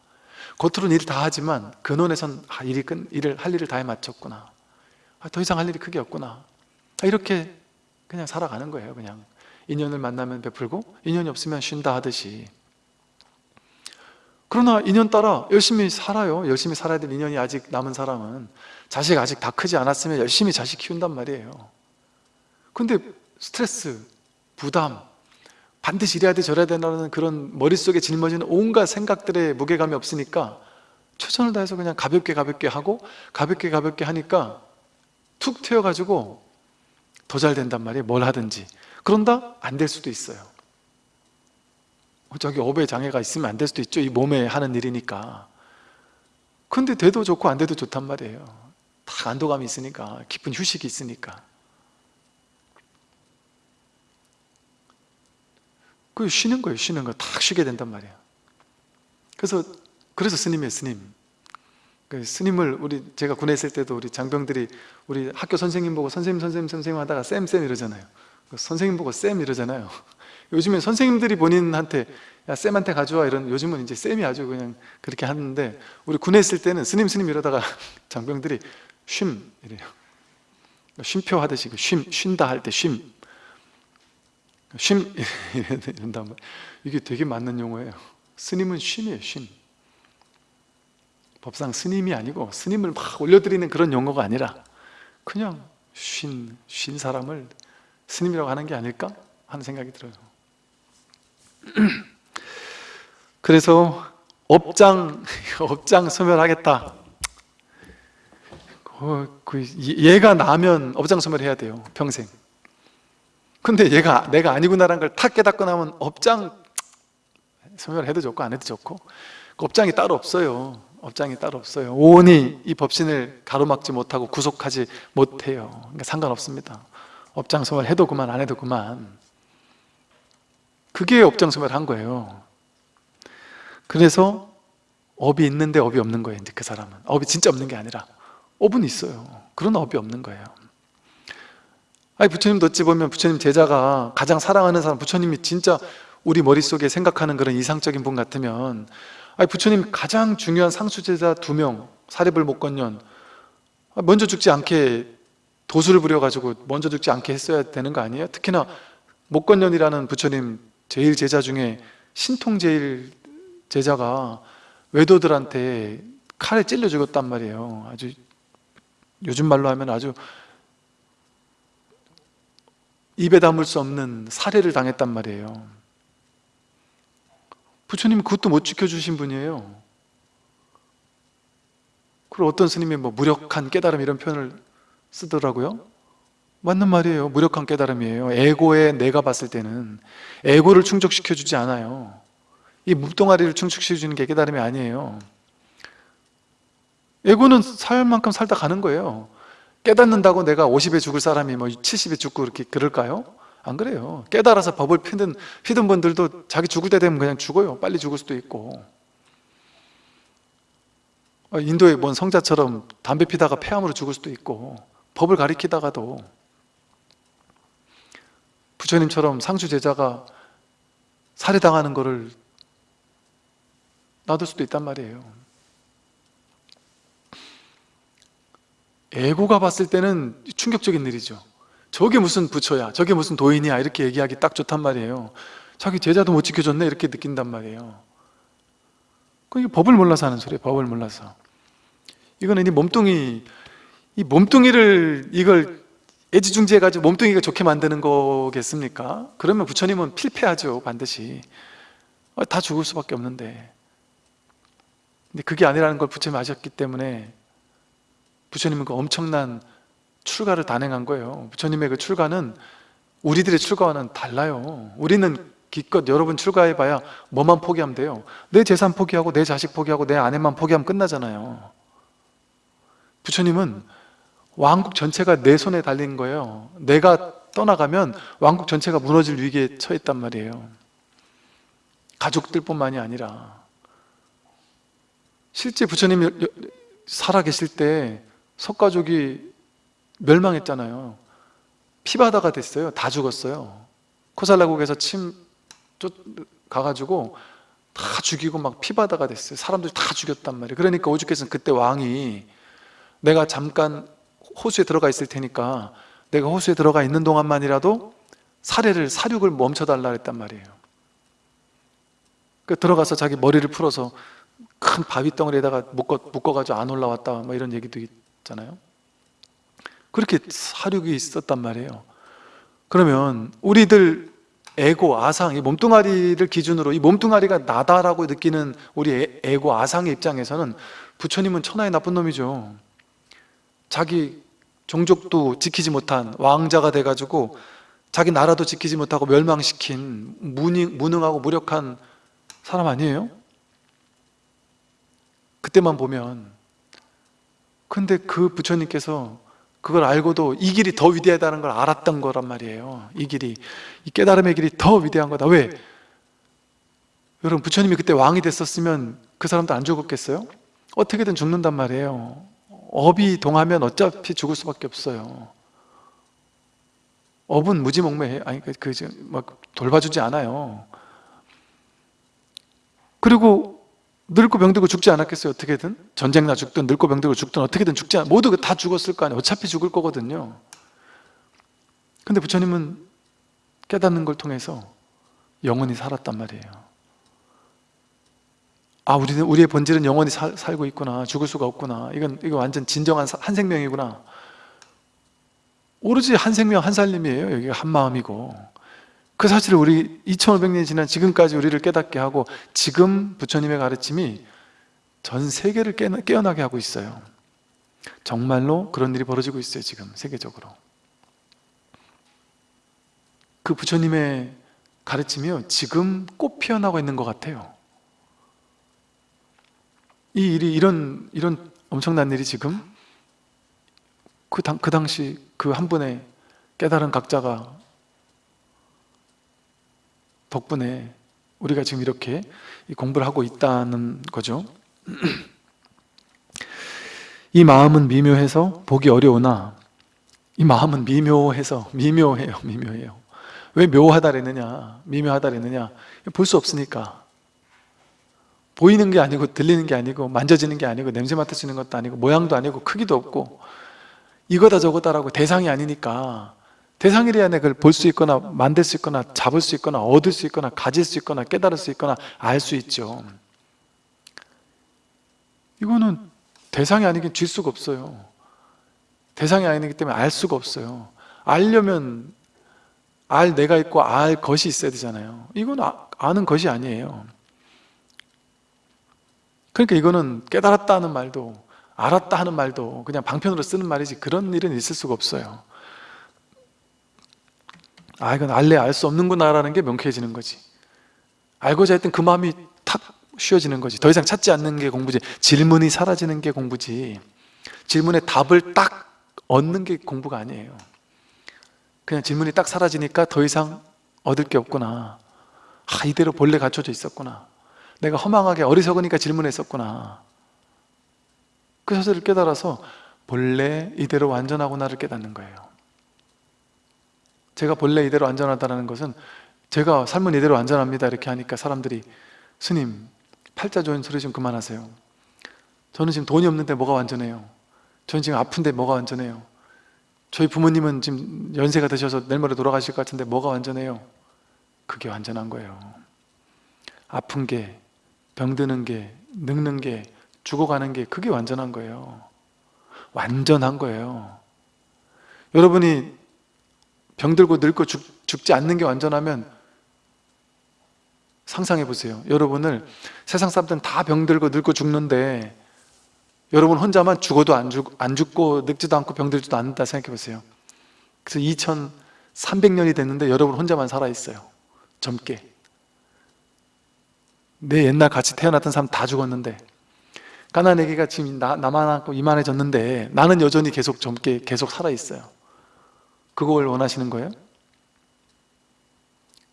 겉으로는 일을 다 하지만 근원에선 아, 일이 끝, 일을, 할 일을 다 해 마쳤구나. 아, 더 이상 할 일이 크게 없구나. 아, 이렇게 그냥 살아가는 거예요 그냥. 인연을 만나면 베풀고 인연이 없으면 쉰다 하듯이. 그러나 인연 따라 열심히 살아요. 열심히 살아야 될 인연이 아직 남은 사람은 자식 아직 다 크지 않았으면 열심히 자식 키운단 말이에요. 근데 스트레스 부담, 반드시 이래야 돼 저래야 되는 그런 머릿속에 짊어지는 온갖 생각들의 무게감이 없으니까 최선을 다해서 그냥 가볍게 가볍게 하고 가볍게 가볍게 하니까 툭 튀어가지고 더 잘 된단 말이에요. 뭘 하든지. 그런다? 안 될 수도 있어요. 저기 업에 장애가 있으면 안 될 수도 있죠. 이 몸에 하는 일이니까. 근데 돼도 좋고 안 돼도 좋단 말이에요. 다 안도감이 있으니까 깊은 휴식이 있으니까. 그 쉬는 거예요 쉬는 거 딱 쉬게 된단 말이에요. 그래서 그래서 스님이에요 스님 그 스님을 우리 제가 군에 있을 때도 우리 장병들이 우리 학교 선생님 보고 선생님 선생님 선생님 하다가 쌤쌤 이러잖아요. 그 선생님 보고 쌤 이러잖아요. 요즘엔 선생님들이 본인한테 야 쌤한테 가져와 이런 요즘은 이제 쌤이 아주 그냥 그렇게 하는데 우리 군에 있을 때는 스님 스님 이러다가 장병들이 쉼 이래요. 쉼표 하듯이 그쉼 쉰다 할 때 쉼. 쉼 이런단 말. 이게 되게 맞는 용어예요. 스님은 쉼이에요 쉼 법상 스님이 아니고 스님을 막 올려드리는 그런 용어가 아니라 그냥 쉰, 쉰 사람을 스님이라고 하는 게 아닐까 하는 생각이 들어요. 그래서 업장, 업장 소멸하겠다. 어, 그 얘가 나면 업장 소멸해야 돼요 평생. 근데 얘가 내가 아니구나라는 걸 탁 깨닫고 나면 업장 소멸해도 좋고 안 해도 좋고 그 업장이 따로 없어요 업장이 따로 없어요. 오온이 이 법신을 가로막지 못하고 구속하지 못해요. 그러니까 상관없습니다. 업장 소멸 해도 그만 안 해도 그만. 그게 업장 소멸한 거예요. 그래서 업이 있는데 업이 없는 거예요 이제 그 사람은. 업이 진짜 없는 게 아니라. 업은 있어요. 그런 업이 없는 거예요. 아니 부처님도 어찌 보면 부처님 제자가 가장 사랑하는 사람 부처님이 진짜 우리 머릿속에 생각하는 그런 이상적인 분 같으면 아니 부처님 가장 중요한 상수제자 두 명 사리불 목건련 먼저 죽지 않게 도수를 부려가지고 먼저 죽지 않게 했어야 되는 거 아니에요? 특히나 목건년이라는 부처님 제일 제자 중에 신통 제일 제자가 외도들한테 칼에 찔려 죽었단 말이에요 아주 요즘 말로 하면 아주 입에 담을 수 없는 살해를 당했단 말이에요 부처님은 그것도 못 지켜주신 분이에요. 그리고 어떤 스님이 뭐 무력한 깨달음 이런 표현을 쓰더라고요. 맞는 말이에요. 무력한 깨달음이에요. 에고에 내가 봤을 때는 에고를 충족시켜주지 않아요. 이 묵동아리를 충족시켜주는 게 깨달음이 아니에요. 에고는 살 만큼 살다 가는 거예요. 깨닫는다고 내가 50에 죽을 사람이 뭐 70에 죽고 이렇게 그럴까요? 안 그래요. 깨달아서 법을 피든, 피든 분들도 자기 죽을 때 되면 그냥 죽어요. 빨리 죽을 수도 있고. 어, 인도의 뭔 성자처럼 담배 피다가 폐암으로 죽을 수도 있고 법을 가리키다가도. 부처님처럼 상주 제자가 살해당하는 것을 놔둘 수도 있단 말이에요. 에고가 봤을 때는 충격적인 일이죠 저게 무슨 부처야? 저게 무슨 도인이야? 이렇게 얘기하기 딱 좋단 말이에요. 자기 제자도 못 지켜줬네? 이렇게 느낀단 말이에요. 그게 법을 몰라서 하는 소리예요 법을 몰라서. 이거는 이 몸뚱이 이 몸뚱이를 이걸 애지중지해 가지고 몸뚱이가 좋게 만드는 거겠습니까? 그러면 부처님은 필패하죠 반드시. 어, 다 죽을 수밖에 없는데. 근데 그게 아니라는 걸 부처님이 아셨기 때문에 부처님은 그 엄청난 출가를 단행한 거예요. 부처님의 그 출가는 우리들의 출가와는 달라요. 우리는 기껏 여러분 출가해봐야 뭐만 포기하면 돼요. 내 재산 포기하고 내 자식 포기하고 내 아내만 포기하면 끝나잖아요. 부처님은 왕국 전체가 내 손에 달린 거예요. 내가 떠나가면 왕국 전체가 무너질 위기에 처했단 말이에요. 가족들 뿐만이 아니라. 실제 부처님이 살아계실 때 석가족이 멸망했잖아요. 피바다가 됐어요. 다 죽었어요. 코살라국에서 침 쫓, 가가지고 다 죽이고 막 피바다가 됐어요. 사람들이 다 죽였단 말이에요. 그러니까 오죽했으면 그때 왕이 내가 잠깐 호수에 들어가 있을 테니까 내가 호수에 들어가 있는 동안만이라도 사례를 사륙을 멈춰달라 했단 말이에요. 그 들어가서 자기 머리를 풀어서 큰 바위 덩어리에다가 묶어, 묶어가지고 안 올라왔다 뭐 이런 얘기도 있잖아요 그렇게 사륙이 있었단 말이에요. 그러면 우리들 에고, 아상, 이 몸뚱아리를 기준으로 이 몸뚱아리가 나다라고 느끼는 우리 에 고, 아상의 입장에서는 부처님은 천하의 나쁜 놈이죠. 자기 종족도 지키지 못한 왕자가 돼가지고 자기 나라도 지키지 못하고 멸망시킨 무능, 무능하고 무력한 사람 아니에요? 그때만 보면. 근데 그 부처님께서 그걸 알고도 이 길이 더 위대하다는 걸 알았던 거란 말이에요. 이 길이 이 깨달음의 길이 더 위대한 거다. 왜? 여러분 부처님이 그때 왕이 됐었으면 그 사람도 안 죽었겠어요? 어떻게든 죽는단 말이에요. 업이 동하면 어차피 죽을 수밖에 없어요. 업은 무지몽매해 아니 그, 그, 막 돌봐주지 않아요. 그리고 늙고 병들고 죽지 않았겠어요? 어떻게든? 전쟁 나 죽든 늙고 병들고 죽든 어떻게든 죽지 않 모두 다 죽었을 거 아니에요. 어차피 죽을 거거든요. 근데 부처님은 깨닫는 걸 통해서 영원히 살았단 말이에요. 아 우리는 우리의 본질은 영원히 살, 살고 있구나. 죽을 수가 없구나. 이건 이거 완전 진정한 사- 한 생명이구나. 오로지 한 생명 한 살림이에요. 여기가 한 마음이고 그 사실을 우리 2500년이 지난 지금까지 우리를 깨닫게 하고 지금 부처님의 가르침이 전 세계를 깨- 깨어나게 하고 있어요. 정말로 그런 일이 벌어지고 있어요 지금 세계적으로. 그 부처님의 가르침이요 지금 꽃 피어나고 있는 것 같아요. 이 일이 이런 이런 엄청난 일이 지금 그, 당, 그 당시 그 한 분의 깨달은 각자가 덕분에 우리가 지금 이렇게 이 공부를 하고 있다는 거죠. 이 마음은 미묘해서 보기 어려우나 이 마음은 미묘해서 미묘해요 미묘해요. 왜 묘하다 그랬느냐 미묘하다 그랬느냐 볼 수 없으니까. 보이는 게 아니고 들리는 게 아니고 만져지는 게 아니고 냄새 맡아지는 것도 아니고 모양도 아니고 크기도 없고 이거다 저거다라고 대상이 아니니까 내가 그걸 볼 수 있거나 만들 수 있거나 잡을 수 있거나 얻을 수 있거나 가질 수 있거나 깨달을 수 있거나 알 수 있죠. 이거는 대상이 아니긴 줄 수가 없어요. 대상이 아니기 때문에 알 수가 없어요. 알려면 알 내가 있고 알 것이 있어야 되잖아요. 이건 아, 아는 것이 아니에요. 그러니까 이거는 깨달았다 하는 말도 알았다 하는 말도 그냥 방편으로 쓰는 말이지 그런 일은 있을 수가 없어요 아 이건 알래 알 수 없는구나 라는 게 명쾌해지는 거지. 알고자 했던 그 마음이 탁 쉬어지는 거지. 더 이상 찾지 않는 게 공부지. 질문이 사라지는 게 공부지. 질문에 답을 딱 얻는 게 공부가 아니에요. 그냥 질문이 딱 사라지니까 더 이상 얻을 게 없구나. 아 이대로 본래 갖춰져 있었구나. 내가 허망하게 어리석으니까 질문했었구나. 그 사실을 깨달아서 본래 이대로 완전하구나를 깨닫는 거예요 제가 본래 이대로 완전하다는 것은 제가 삶은 이대로 완전합니다. 이렇게 하니까 사람들이 스님 팔자 좋은 소리 좀 그만하세요. 저는 지금 돈이 없는데 뭐가 완전해요? 저는 지금 아픈데 뭐가 완전해요? 저희 부모님은 지금 연세가 드셔서 내일 모레 돌아가실 것 같은데 뭐가 완전해요? 그게 완전한 거예요. 아픈 게 병드는 게 늙는 게 죽어가는 게 그게 완전한 거예요. 완전한 거예요. 여러분이 병들고 늙고 죽, 죽지 않는 게 완전하면 상상해 보세요. 여러분을 세상 사람들은 다 병들고 늙고 죽는데 여러분 혼자만 죽어도 안, 죽, 안 죽고 늙지도 않고 병들지도 않는다 생각해 보세요. 그래서 2300년이 됐는데 여러분 혼자만 살아있어요. 젊게. 내 옛날 같이 태어났던 사람 다 죽었는데 까나네기가 지금 나, 나만 하고 이만해졌는데 나는 여전히 계속 젊게 계속 살아있어요 그걸 원하시는 거예요?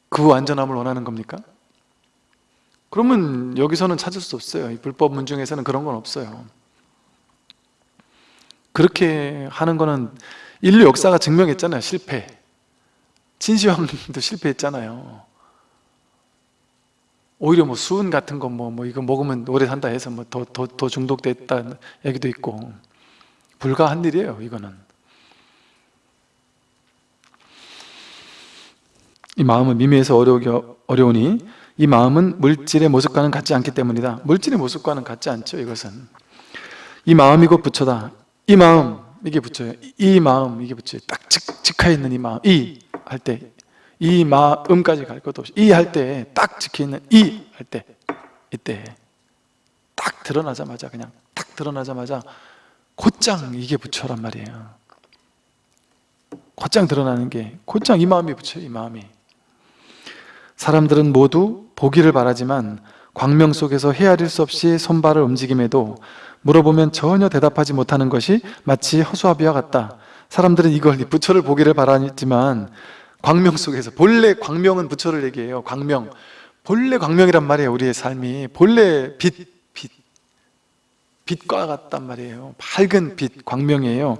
그 완전함을 원하는 겁니까? 그러면 여기서는 찾을 수 없어요. 이 불법 문중에서는 그런 건 없어요. 그렇게 하는 거는 인류 역사가 증명했잖아요. 실패. 진시황도 실패했잖아요. 오히려 뭐 수은 같은 거 뭐 뭐 이거 먹으면 오래 산다 해서 뭐 더 더 더 중독됐다는 얘기도 있고. 불가한 일이에요 이거는 이 마음은 미미해서 어려우, 어려우니 이 마음은 물질의 모습과는 같지 않기 때문이다. 물질의 모습과는 같지 않죠 이것은. 이 마음이 곧 부처다. 이 마음 이게 부처예요. 이 마음 이게 부처예요. 딱 직, 직하에 있는 이 마음 이 할 때 이 마음까지 갈 것도 없이 이 할 때딱 지켜있는 이 할 때 이때 딱 드러나자마자 그냥 딱 드러나자마자 곧장 이게 부처란 말이에요. 곧장 드러나는 게 곧장 이 마음이 부처예요 이 마음이 사람들은 모두 보기를 바라지만 광명 속에서 헤아릴 수 없이 손발을 움직임에도 물어보면 전혀 대답하지 못하는 것이 마치 허수아비와 같다. 사람들은 이걸 이 부처를 보기를 바라지만 광명 속에서 본래 광명은 부처를 얘기해요. 광명. 본래 광명이란 말이에요 우리의 삶이. 본래 빛, 빛. 빛과 같단 말이에요. 밝은 빛, 광명이에요.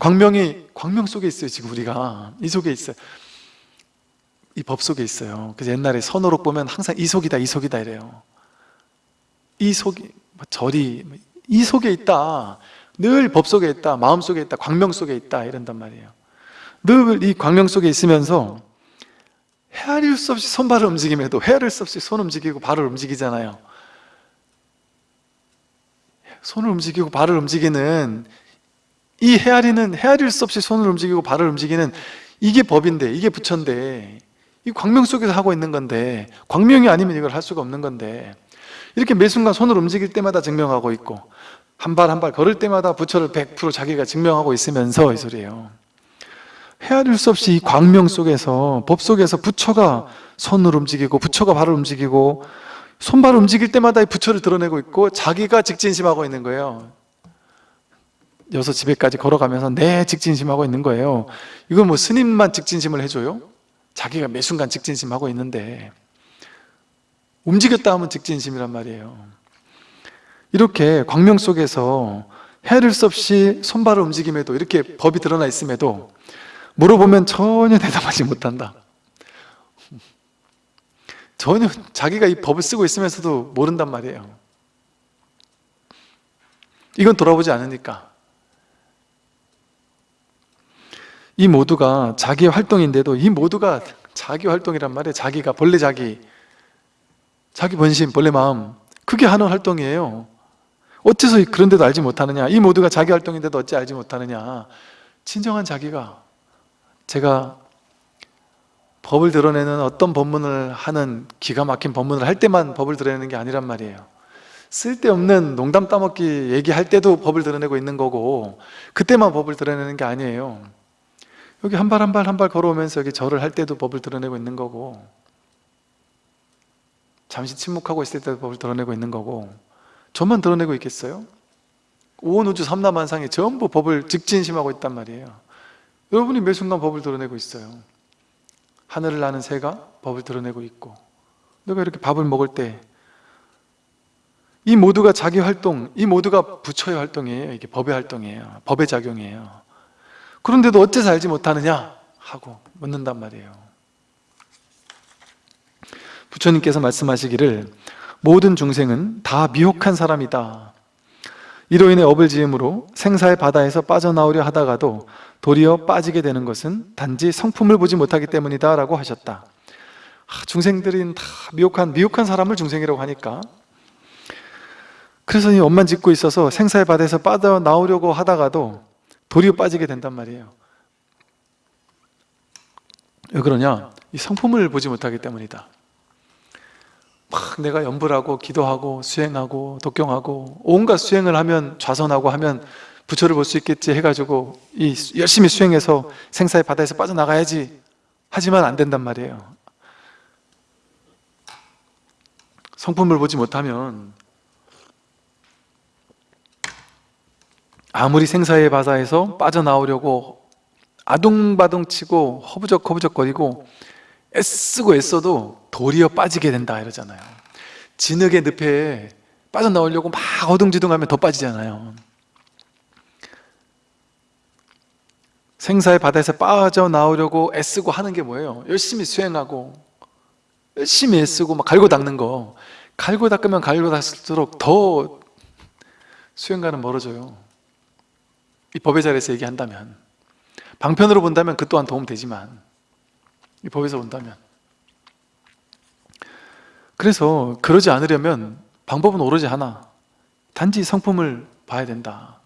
광명이 광명 속에 있어요 지금 우리가. 이 속에 있어요 이 법 속에 있어요. 그래서 옛날에 선호록 보면 항상 이 속이다 이 속이다 이래요. 이 속이 뭐 절이 이 속에 있다. 늘 법 속에 있다 마음 속에 있다 광명 속에 있다 이런단 말이에요. 늘 이 광명 속에 있으면서 헤아릴 수 없이 손발을 움직임에도 헤아릴 수 없이 손 움직이고 발을 움직이잖아요. 손을 움직이고 발을 움직이는 이 헤아리는 헤아릴 수 없이 손을 움직이고 발을 움직이는 이게 법인데 이게 부처인데 이 광명 속에서 하고 있는 건데 광명이 아니면 이걸 할 수가 없는 건데 이렇게 매 순간 손을 움직일 때마다 증명하고 있고 한발 한 발 걸을 때마다 부처를 100% 자기가 증명하고 있으면서 이 소리예요. 헤아릴 수 없이 이 광명 속에서 법 속에서 부처가 손을 움직이고 부처가 발을 움직이고 손발을 움직일 때마다 이 부처를 드러내고 있고 자기가 직진심하고 있는 거예요. 여섯 집에까지 걸어가면서 내 직진심하고 있는 거예요. 이건 뭐 스님만 직진심을 해줘요? 자기가 매 순간 직진심하고 있는데 움직였다 하면 직진심이란 말이에요. 이렇게 광명 속에서 수 없이 손발을 움직임에도 이렇게 법이 드러나 있음에도 물어보면 전혀 대답하지 못한다. 전혀 자기가 이 법을 쓰고 있으면서도 모른단 말이에요. 이건 돌아보지 않으니까 이 모두가 자기 활동인데도 이 모두가 자기 활동이란 말이에요 자기가 본래 자기 자기 본심, 본래 마음 그게 하는 활동이에요. 어째서 그런데도 알지 못하느냐? 이 모두가 자기 활동인데도 어찌 알지 못하느냐? 진정한 자기가 제가 법을 드러내는 어떤 법문을 하는 기가 막힌 법문을 할 때만 법을 드러내는 게 아니란 말이에요. 쓸데없는 농담 따먹기 얘기할 때도 법을 드러내고 있는 거고 그때만 법을 드러내는 게 아니에요 여기 한 발 한 발 한 발 걸어오면서 여기 절을 할 때도 법을 드러내고 있는 거고 잠시 침묵하고 있을 때도 법을 드러내고 있는 거고 저만 드러내고 있겠어요? 온 우주 삼라만상에 전부 법을 직진심하고 있단 말이에요. 여러분이 매 순간 법을 드러내고 있어요. 하늘을 나는 새가 법을 드러내고 있고 내가 이렇게 밥을 먹을 때 이 모두가 자기 활동, 이 모두가 부처의 활동이에요. 이게 법의 활동이에요. 법의 작용이에요 그런데도 어째서 알지 못하느냐? 하고 묻는단 말이에요. 부처님께서 말씀하시기를 모든 중생은 다 미혹한 사람이다. 이로 인해 업을 지음으로 생사의 바다에서 빠져나오려 하다가도 도리어 빠지게 되는 것은 단지 성품을 보지 못하기 때문이다 라고 하셨다. 아, 중생들은 다 미혹한 미혹한 사람을 중생이라고 하니까. 그래서 이 업만 짓고 있어서 생사의 바다에서 빠져나오려고 하다가도 도리어 빠지게 된단 말이에요. 왜 그러냐? 이 성품을 보지 못하기 때문이다. 막 내가 연불하고 기도하고 수행하고 독경하고 온갖 수행을 하면 좌선하고 하면 부처를 볼 수 있겠지 해가지고 이 열심히 수행해서 생사의 바다에서 빠져나가야지 하지만 안 된단 말이에요. 성품을 보지 못하면 아무리 생사의 바다에서 빠져나오려고 아둥바둥 치고 허부적 허부적 거리고 애쓰고 애써도 도리어 빠지게 된다 이러잖아요. 진흙의 늪에 빠져나오려고 막 어둥지둥하면 더 빠지잖아요. 생사의 바다에서 빠져나오려고 애쓰고 하는 게 뭐예요? 열심히 수행하고 열심히 애쓰고 막 갈고 닦는 거. 갈고 닦으면 갈고 닦을수록 더 수행과는 멀어져요 이 법의 자리에서 얘기한다면 방편으로 본다면 그 또한 도움되지만 이 법에서 본다면. 그래서 그러지 않으려면 방법은 오로지 하나. 단지 성품을 봐야 된다.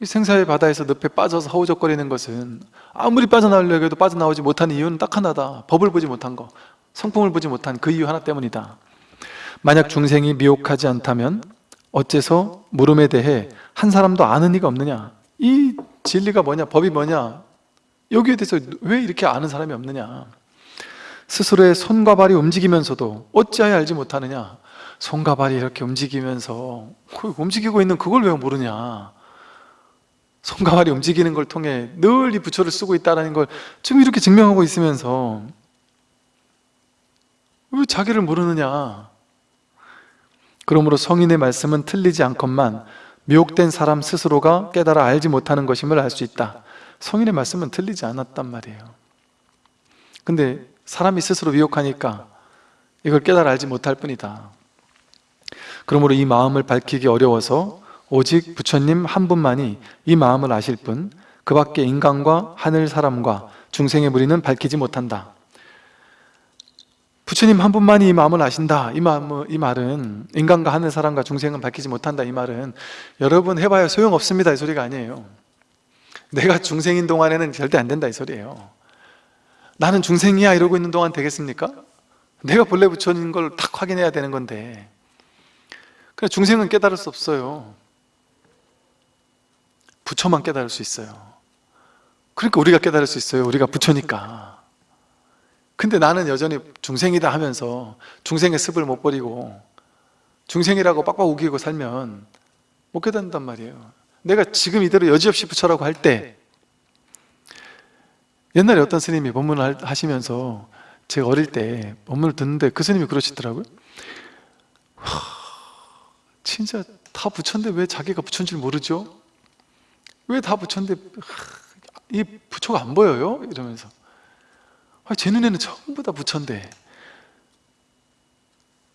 이 생사의 바다에서 늪에 빠져서 허우적거리는 것은 아무리 빠져나오려고 해도 빠져나오지 못하는 이유는 딱 하나다. 법을 보지 못한 거 성품을 보지 못한 그 이유 하나 때문이다. 만약 중생이 미혹하지 않다면 어째서 물음에 대해 한 사람도 아는 이가 없느냐? 이 진리가 뭐냐? 법이 뭐냐? 여기에 대해서 왜 이렇게 아는 사람이 없느냐? 스스로의 손과 발이 움직이면서도 어찌하여 알지 못하느냐? 손과 발이 이렇게 움직이면서 그 움직이고 있는 그걸 왜 모르냐? 손과 발이 움직이는 걸 통해 늘 이 부처를 쓰고 있다는 걸 지금 이렇게 증명하고 있으면서 왜 자기를 모르느냐? 그러므로 성인의 말씀은 틀리지 않건만 미혹된 사람 스스로가 깨달아 알지 못하는 것임을 알 수 있다. 성인의 말씀은 틀리지 않았단 말이에요. 근데 사람이 스스로 미혹하니까 이걸 깨달아 알지 못할 뿐이다. 그러므로 이 마음을 밝히기 어려워서 오직 부처님 한 분만이 이 마음을 아실 뿐 그 밖에 인간과 하늘 사람과 중생의 무리는 밝히지 못한다 부처님 한 분만이 이 마음을 아신다. 이, 마음, 이 말은 인간과 하늘 사람과 중생은 밝히지 못한다. 이 말은 여러분 해봐야 소용없습니다. 이 소리가 아니에요. 내가 중생인 동안에는 절대 안 된다. 이 소리예요. 나는 중생이야 이러고 있는 동안 되겠습니까? 내가 본래 부처인 걸딱 확인해야 되는 건데. 그래 중생은 깨달을 수 없어요. 부처만 깨달을 수 있어요. 그러니까 우리가 깨달을 수 있어요. 우리가 부처니까 근데 나는 여전히 중생이다 하면서 중생의 습을 못 버리고 중생이라고 빡빡 우기고 살면 못 깨닫는단 말이에요 내가 지금 이대로 여지없이 부처라고 할 때 옛날에 어떤 스님이 법문을 하시면서 제가 어릴 때 법문을 듣는데 그 스님이 그러시더라고요 하, 진짜 다 부처인데 왜 자기가 부처인 줄 모르죠? 왜 다 부처인데 하, 이 부처가 안 보여요? 이러면서 아, 제 눈에는 전부 다 부처인데.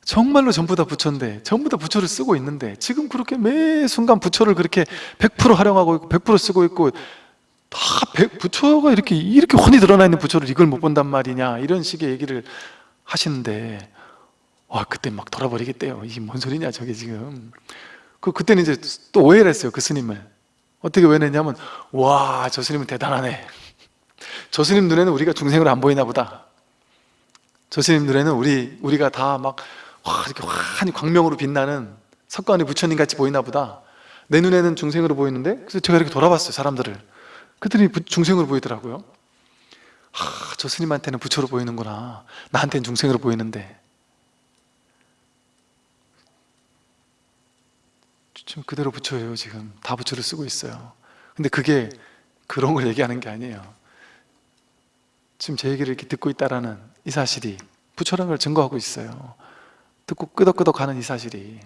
정말로 전부 다 부처인데 전부 다 부처를 쓰고 있는데 지금 그렇게 매 순간 부처를 그렇게 100% 활용하고 있고 100% 쓰고 있고 다 100, 부처가 이렇게 이렇게 훤히 드러나 있는 부처를 이걸 못 본단 말이냐 이런 식의 얘기를 하시는데 와 그때 막 돌아버리겠대요. 이게 뭔 소리냐 저게 지금. 그 그때는 이제 또 오해를 했어요 그 스님을. 어떻게 오해했냐면 와 저 스님은 대단하네 저 스님 눈에는 우리가 중생으로 안 보이나 보다. 저 스님 눈에는 우리, 우리가 다 막 이렇게 환히 광명으로 빛나는 석가모니 부처님 같이 보이나 보다. 내 눈에는 중생으로 보이는데 그래서 제가 이렇게 돌아봤어요 사람들을. 그들이 부- 중생으로 보이더라고요. 하, 저 스님한테는 부처로 보이는구나. 나한테는 중생으로 보이는데. 지금 그대로 부처예요 지금. 다 부처를 쓰고 있어요. 근데 그게 그런 걸 얘기하는 게 아니에요 지금 제 얘기를 이렇게 듣고 있다라는 이 사실이 부처라는 걸 증거하고 있어요. 듣고 끄덕끄덕 하는 이 사실이.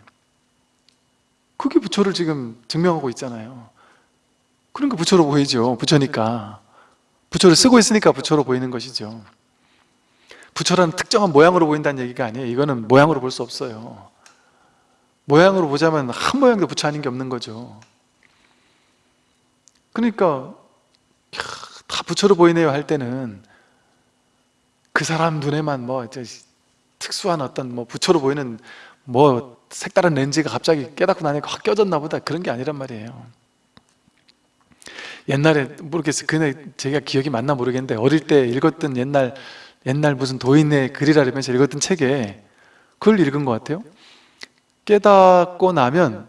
그게 부처를 지금 증명하고 있잖아요. 그러니까 부처로 보이죠 부처니까. 부처를 쓰고 있으니까 부처로 보이는 것이죠. 부처라는 특정한 모양으로 보인다는 얘기가 아니에요. 이거는 모양으로 볼 수 없어요. 모양으로 보자면 한 모양도 부처 아닌 게 없는 거죠. 그러니까 캬, 다 부처로 보이네요 할 때는 그 사람 눈에만 뭐 특수한 어떤 뭐 부처로 보이는 뭐 색다른 렌즈가 갑자기 깨닫고 나니까 확 껴졌나 보다. 그런 게 아니란 말이에요. 옛날에 모르겠어요. 근데 제가 기억이 맞나 모르겠는데 어릴 때 읽었던 옛날 옛날 무슨 도인의 글이라 그러면서 읽었던 책에 그걸 읽은 것 같아요. 깨닫고 나면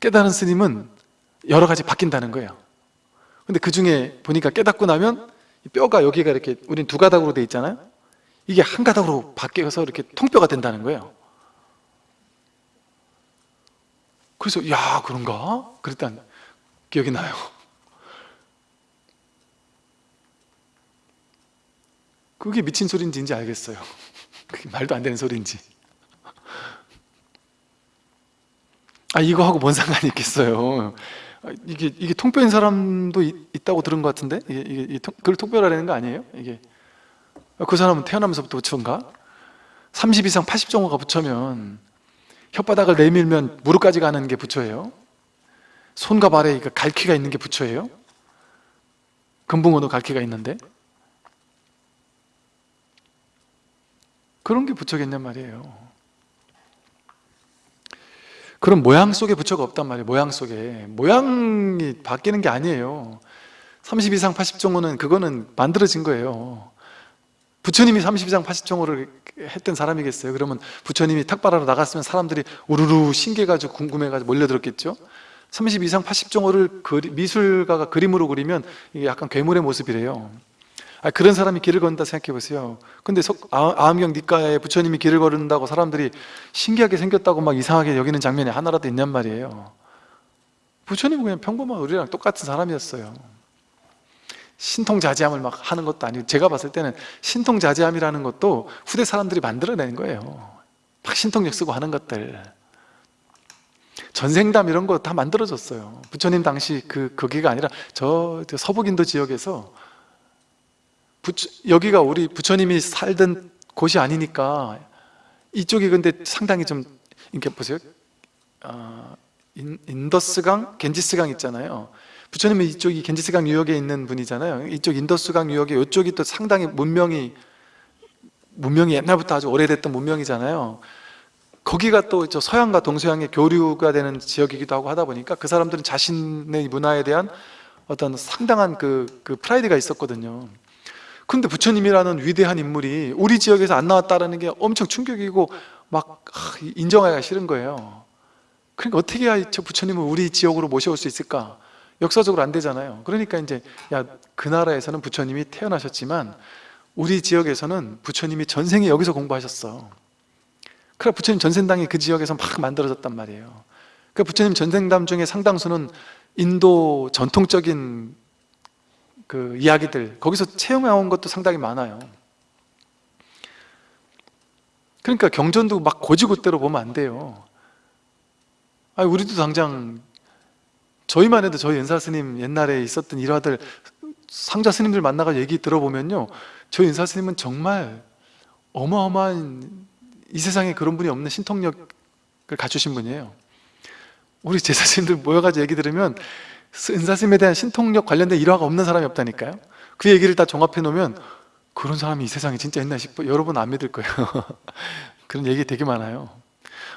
깨달은 스님은 여러 가지 바뀐다는 거예요. 근데 그 중에 보니까 깨닫고 나면 이 뼈가 여기가 이렇게 우린 두 가닥으로 돼 있잖아요. 이게 한 가닥으로 바뀌어서 이렇게 통뼈가 된다는 거예요. 그래서 야 그런가? 그랬단 기억이 나요. 그게 미친 소리인지 인지 알겠어요. 그게 말도 안 되는 소리인지. 아 이거 하고 뭔 상관이 있겠어요. 아, 이게 이게 통뼈인 사람도 있, 있다고 들은 것 같은데? 이게, 이게, 그걸 통뼈라는 거 아니에요? 이게. 그 사람은 태어나면서부터 부처인가? 30 이상 80 정도가 부처면 혓바닥을 내밀면 무릎까지 가는 게 부처예요. 손과 발에 그 갈퀴가 있는 게 부처예요. 금붕어도 갈퀴가 있는데? 그런 게 부처겠냔 말이에요 그런 모양 속에 부처가 없단 말이에요 모양 속에. 모양이 바뀌는 게 아니에요. 30 이상 80 정도는 그거는 만들어진 거예요. 부처님이 30 이상 80 정도를 했던 사람이겠어요? 그러면 부처님이 탁발하러 나갔으면 사람들이 우르르 신기해가지고 궁금해가지고 몰려들었겠죠? 30 이상 80 정도를 그리, 미술가가 그림으로 그리면 이게 약간 괴물의 모습이래요 아, 그런 사람이 길을 걷는다 생각해 보세요. 근데 석- 아- 아암경 니가에 부처님이 길을 걸은다고 사람들이 신기하게 생겼다고 막 이상하게 여기는 장면이 하나라도 있냔 말이에요. 부처님은 그냥 평범한 우리랑 똑같은 사람이었어요. 신통자제함을 막 하는 것도 아니고 제가 봤을 때는 신통자제함이라는 것도 후대 사람들이 만들어낸 거예요. 막 신통력 쓰고 하는 것들. 전생담 이런 거 다 만들어졌어요. 부처님 당시 그 거기가 아니라 저, 저 서북인도 지역에서 부처, 여기가 우리 부처님이 살던 곳이 아니니까 이쪽이 근데 상당히 좀 이렇게 보세요. 아, 인, 인더스강, 겐지스강 있잖아요. 부처님은 이쪽이 겐지스강 유역에 있는 분이잖아요. 이쪽 인더스강 유역에 이쪽이 또 상당히 문명이 문명이 옛날부터 아주 오래됐던 문명이잖아요. 거기가 또 저 서양과 동서양의 교류가 되는 지역이기도 하고 하다 보니까 그 사람들은 자신의 문화에 대한 어떤 상당한 그, 그 프라이드가 있었거든요 근데 부처님이라는 위대한 인물이 우리 지역에서 안 나왔다는 게 엄청 충격이고 막 아, 인정하기가 싫은 거예요. 그러니까 어떻게 해야 저 부처님을 우리 지역으로 모셔올 수 있을까? 역사적으로 안 되잖아요. 그러니까 이제 야 그 나라에서는 부처님이 태어나셨지만 우리 지역에서는 부처님이 전생에 여기서 공부하셨어. 그래 부처님 전생당이 그 지역에서 막 만들어졌단 말이에요. 그 부처님 전생담 중에 상당수는 인도 전통적인 그 이야기들 거기서 채용해 온 것도 상당히 많아요. 그러니까 경전도 막 고지고대로 보면 안 돼요. 아 우리도 당장 저희만 해도 저희 연사 스님 옛날에 있었던 일화들 상자 스님들 만나가 얘기 들어보면요. 저희 연사 스님은 정말 어마어마한 이 세상에 그런 분이 없는 신통력을 갖추신 분이에요. 우리 제사 스님들 모여가지고 얘기 들으면 은사 스님에 대한 신통력 관련된 일화가 없는 사람이 없다니까요. 그 얘기를 다 종합해 놓으면 그런 사람이 이 세상에 진짜 있나 싶어 여러분 안 믿을 거예요. 그런 얘기 되게 많아요.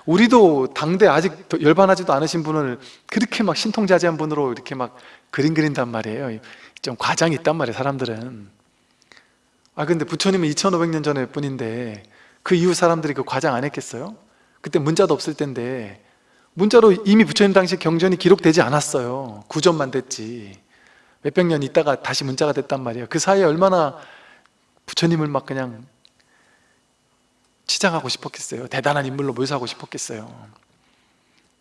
우리도 당대 아직 더 열반하지도 않으신 분을 그렇게 막 신통자제한 분으로 이렇게 막 그림 그린단 말이에요. 좀 과장이 있단 말이에요 사람들은. 아 근데 부처님은 2500년 전의 분인데 그 이후 사람들이 그 과장 안 했겠어요? 그때 문자도 없을 텐데 문자로 이미 부처님 당시 경전이 기록되지 않았어요. 구전만 됐지. 몇백 년 있다가 다시 문자가 됐단 말이에요. 그 사이에 얼마나 부처님을 막 그냥 치장하고 싶었겠어요. 대단한 인물로 묘사하고 싶었겠어요.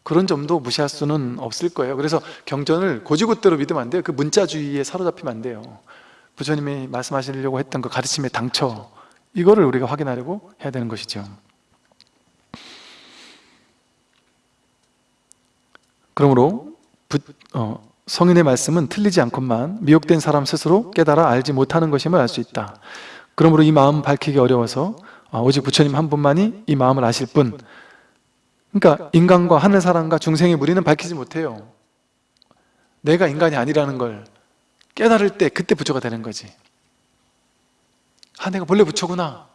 그런 점도 무시할 수는 없을 거예요. 그래서 경전을 고지고대로 믿으면 안 돼요. 그 문자주의에 사로잡히면 안 돼요. 부처님이 말씀하시려고 했던 그 가르침의 당처 이거를 우리가 확인하려고 해야 되는 것이죠 그러므로 부, 어, 성인의 말씀은 틀리지 않건만 미혹된 사람 스스로 깨달아 알지 못하는 것임을 알 수 있다. 그러므로 이 마음 밝히기 어려워서 아, 오직 부처님 한 분만이 이 마음을 아실 뿐. 그러니까 인간과 하늘 사람과 중생의 무리는 밝히지 못해요. 내가 인간이 아니라는 걸 깨달을 때 그때 부처가 되는 거지. 아 내가 본래 부처구나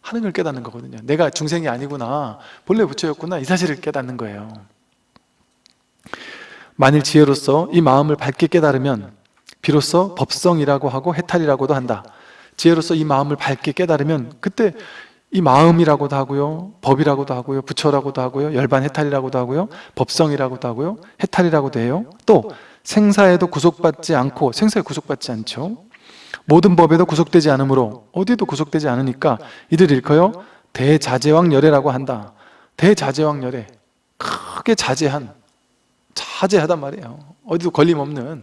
하는 걸 깨닫는 거거든요. 내가 중생이 아니구나 본래 부처였구나 이 사실을 깨닫는 거예요 만일 지혜로서 이 마음을 밝게 깨달으면 비로소 법성이라고 하고 해탈이라고도 한다. 지혜로서 이 마음을 밝게 깨달으면 그때 이 마음이라고도 하고요 법이라고도 하고요 부처라고도 하고요 열반 해탈이라고도 하고요 법성이라고도 하고요 해탈이라고도 해요. 또 생사에도 구속받지 않고 생사에 구속받지 않죠. 모든 법에도 구속되지 않으므로 어디에도 구속되지 않으니까 이들 일컬어 대자제왕열애라고 한다. 대자제왕열애. 크게 자제한 자제하단 말이에요. 어디도 걸림없는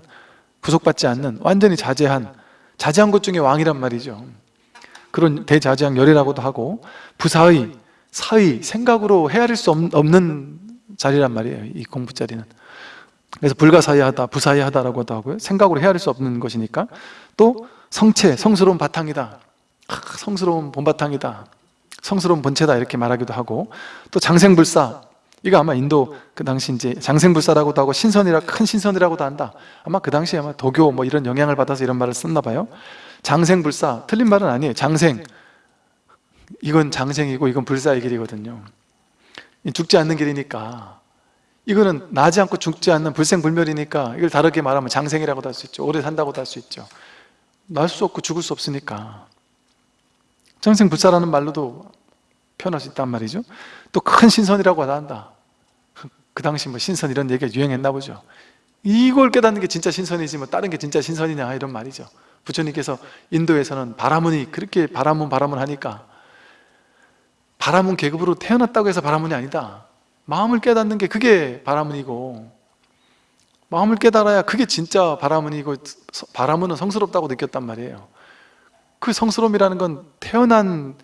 구속받지 않는 완전히 자제한 자제한 것 중에 왕이란 말이죠. 그런 대자제왕 열애라고도 하고 부사의, 사의, 생각으로 헤아릴 수 없- 없는 자리란 말이에요 이 공부 자리는. 그래서 불가사의하다, 부사의하다라고도 하고요. 생각으로 헤아릴 수 없는 것이니까 또 성체, 성스러운 바탕이다. 아, 성스러운 본바탕이다. 성스러운 본체다 이렇게 말하기도 하고 또 장생불사 이거 아마 인도 그 당시 이제 장생불사라고도 하고 신선이라 큰 신선이라고도 한다. 아마 그 당시에 아마 도교 뭐 이런 영향을 받아서 이런 말을 썼나 봐요. 장생불사. 틀린 말은 아니에요. 장생. 이건 장생이고 이건 불사의 길이거든요. 이 죽지 않는 길이니까. 이거는 나지 않고 죽지 않는 불생불멸이니까 이걸 다르게 말하면 장생이라고도 할 수 있죠. 오래 산다고도 할 수 있죠. 날 수 없고 죽을 수 없으니까. 장생불사라는 말로도 표현할 수 있단 말이죠. 또 큰 신선이라고 한다 그 당시 뭐 신선 이런 얘기가 유행했나 보죠. 이걸 깨닫는 게 진짜 신선이지 뭐 다른 게 진짜 신선이냐 이런 말이죠. 부처님께서 인도에서는 바라문이 그렇게 바라문 바라문 하니까 바라문 계급으로 태어났다고 해서 바라문이 아니다. 마음을 깨닫는 게 그게 바라문이고 마음을 깨달아야 그게 진짜 바라문이고 서- 바라문은 성스럽다고 느꼈단 말이에요. 그 성스러움이라는 건 태어난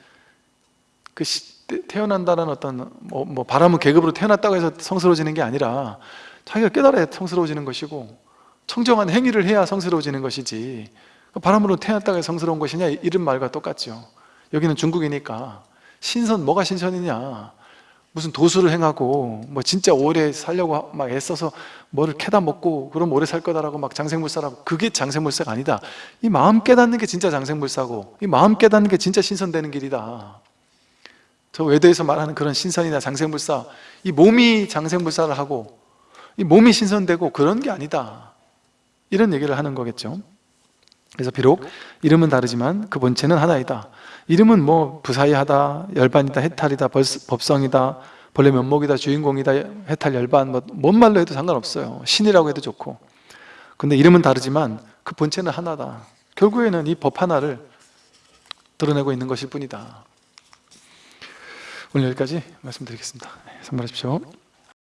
그 시- 태- 태어난다는 어떤 뭐, 뭐 바람은 계급으로 태어났다고 해서 성스러워지는 게 아니라 자기가 깨달아야 성스러워지는 것이고 청정한 행위를 해야 성스러워지는 것이지. 바람으로 태어났다고 해서 성스러운 것이냐? 이런 말과 똑같죠. 여기는 중국이니까 신선 뭐가 신선이냐? 무슨 도수를 행하고 뭐 진짜 오래 살려고 막 애써서 뭐를 캐다 먹고 그럼 오래 살 거다라고 막 장생불사라고 그게 장생불사가 아니다. 이 마음 깨닫는 게 진짜 장생불사고 이 마음 깨닫는 게 진짜 신선되는 길이다 저 외도에서 말하는 그런 신선이나 장생불사 이 몸이 장생불사를 하고 이 몸이 신선되고 그런 게 아니다. 이런 얘기를 하는 거겠죠. 그래서 비록 이름은 다르지만 그 본체는 하나이다. 이름은 뭐 부사이하다 열반이다 해탈이다 벌- 법성이다 본래 면목이다 주인공이다 해탈 열반 뭐 뭔 말로 해도 상관없어요. 신이라고 해도 좋고. 근데 이름은 다르지만 그 본체는 하나다. 결국에는 이 법 하나를 드러내고 있는 것일 뿐이다 오늘 여기까지 말씀드리겠습니다. 네, 선물하십시오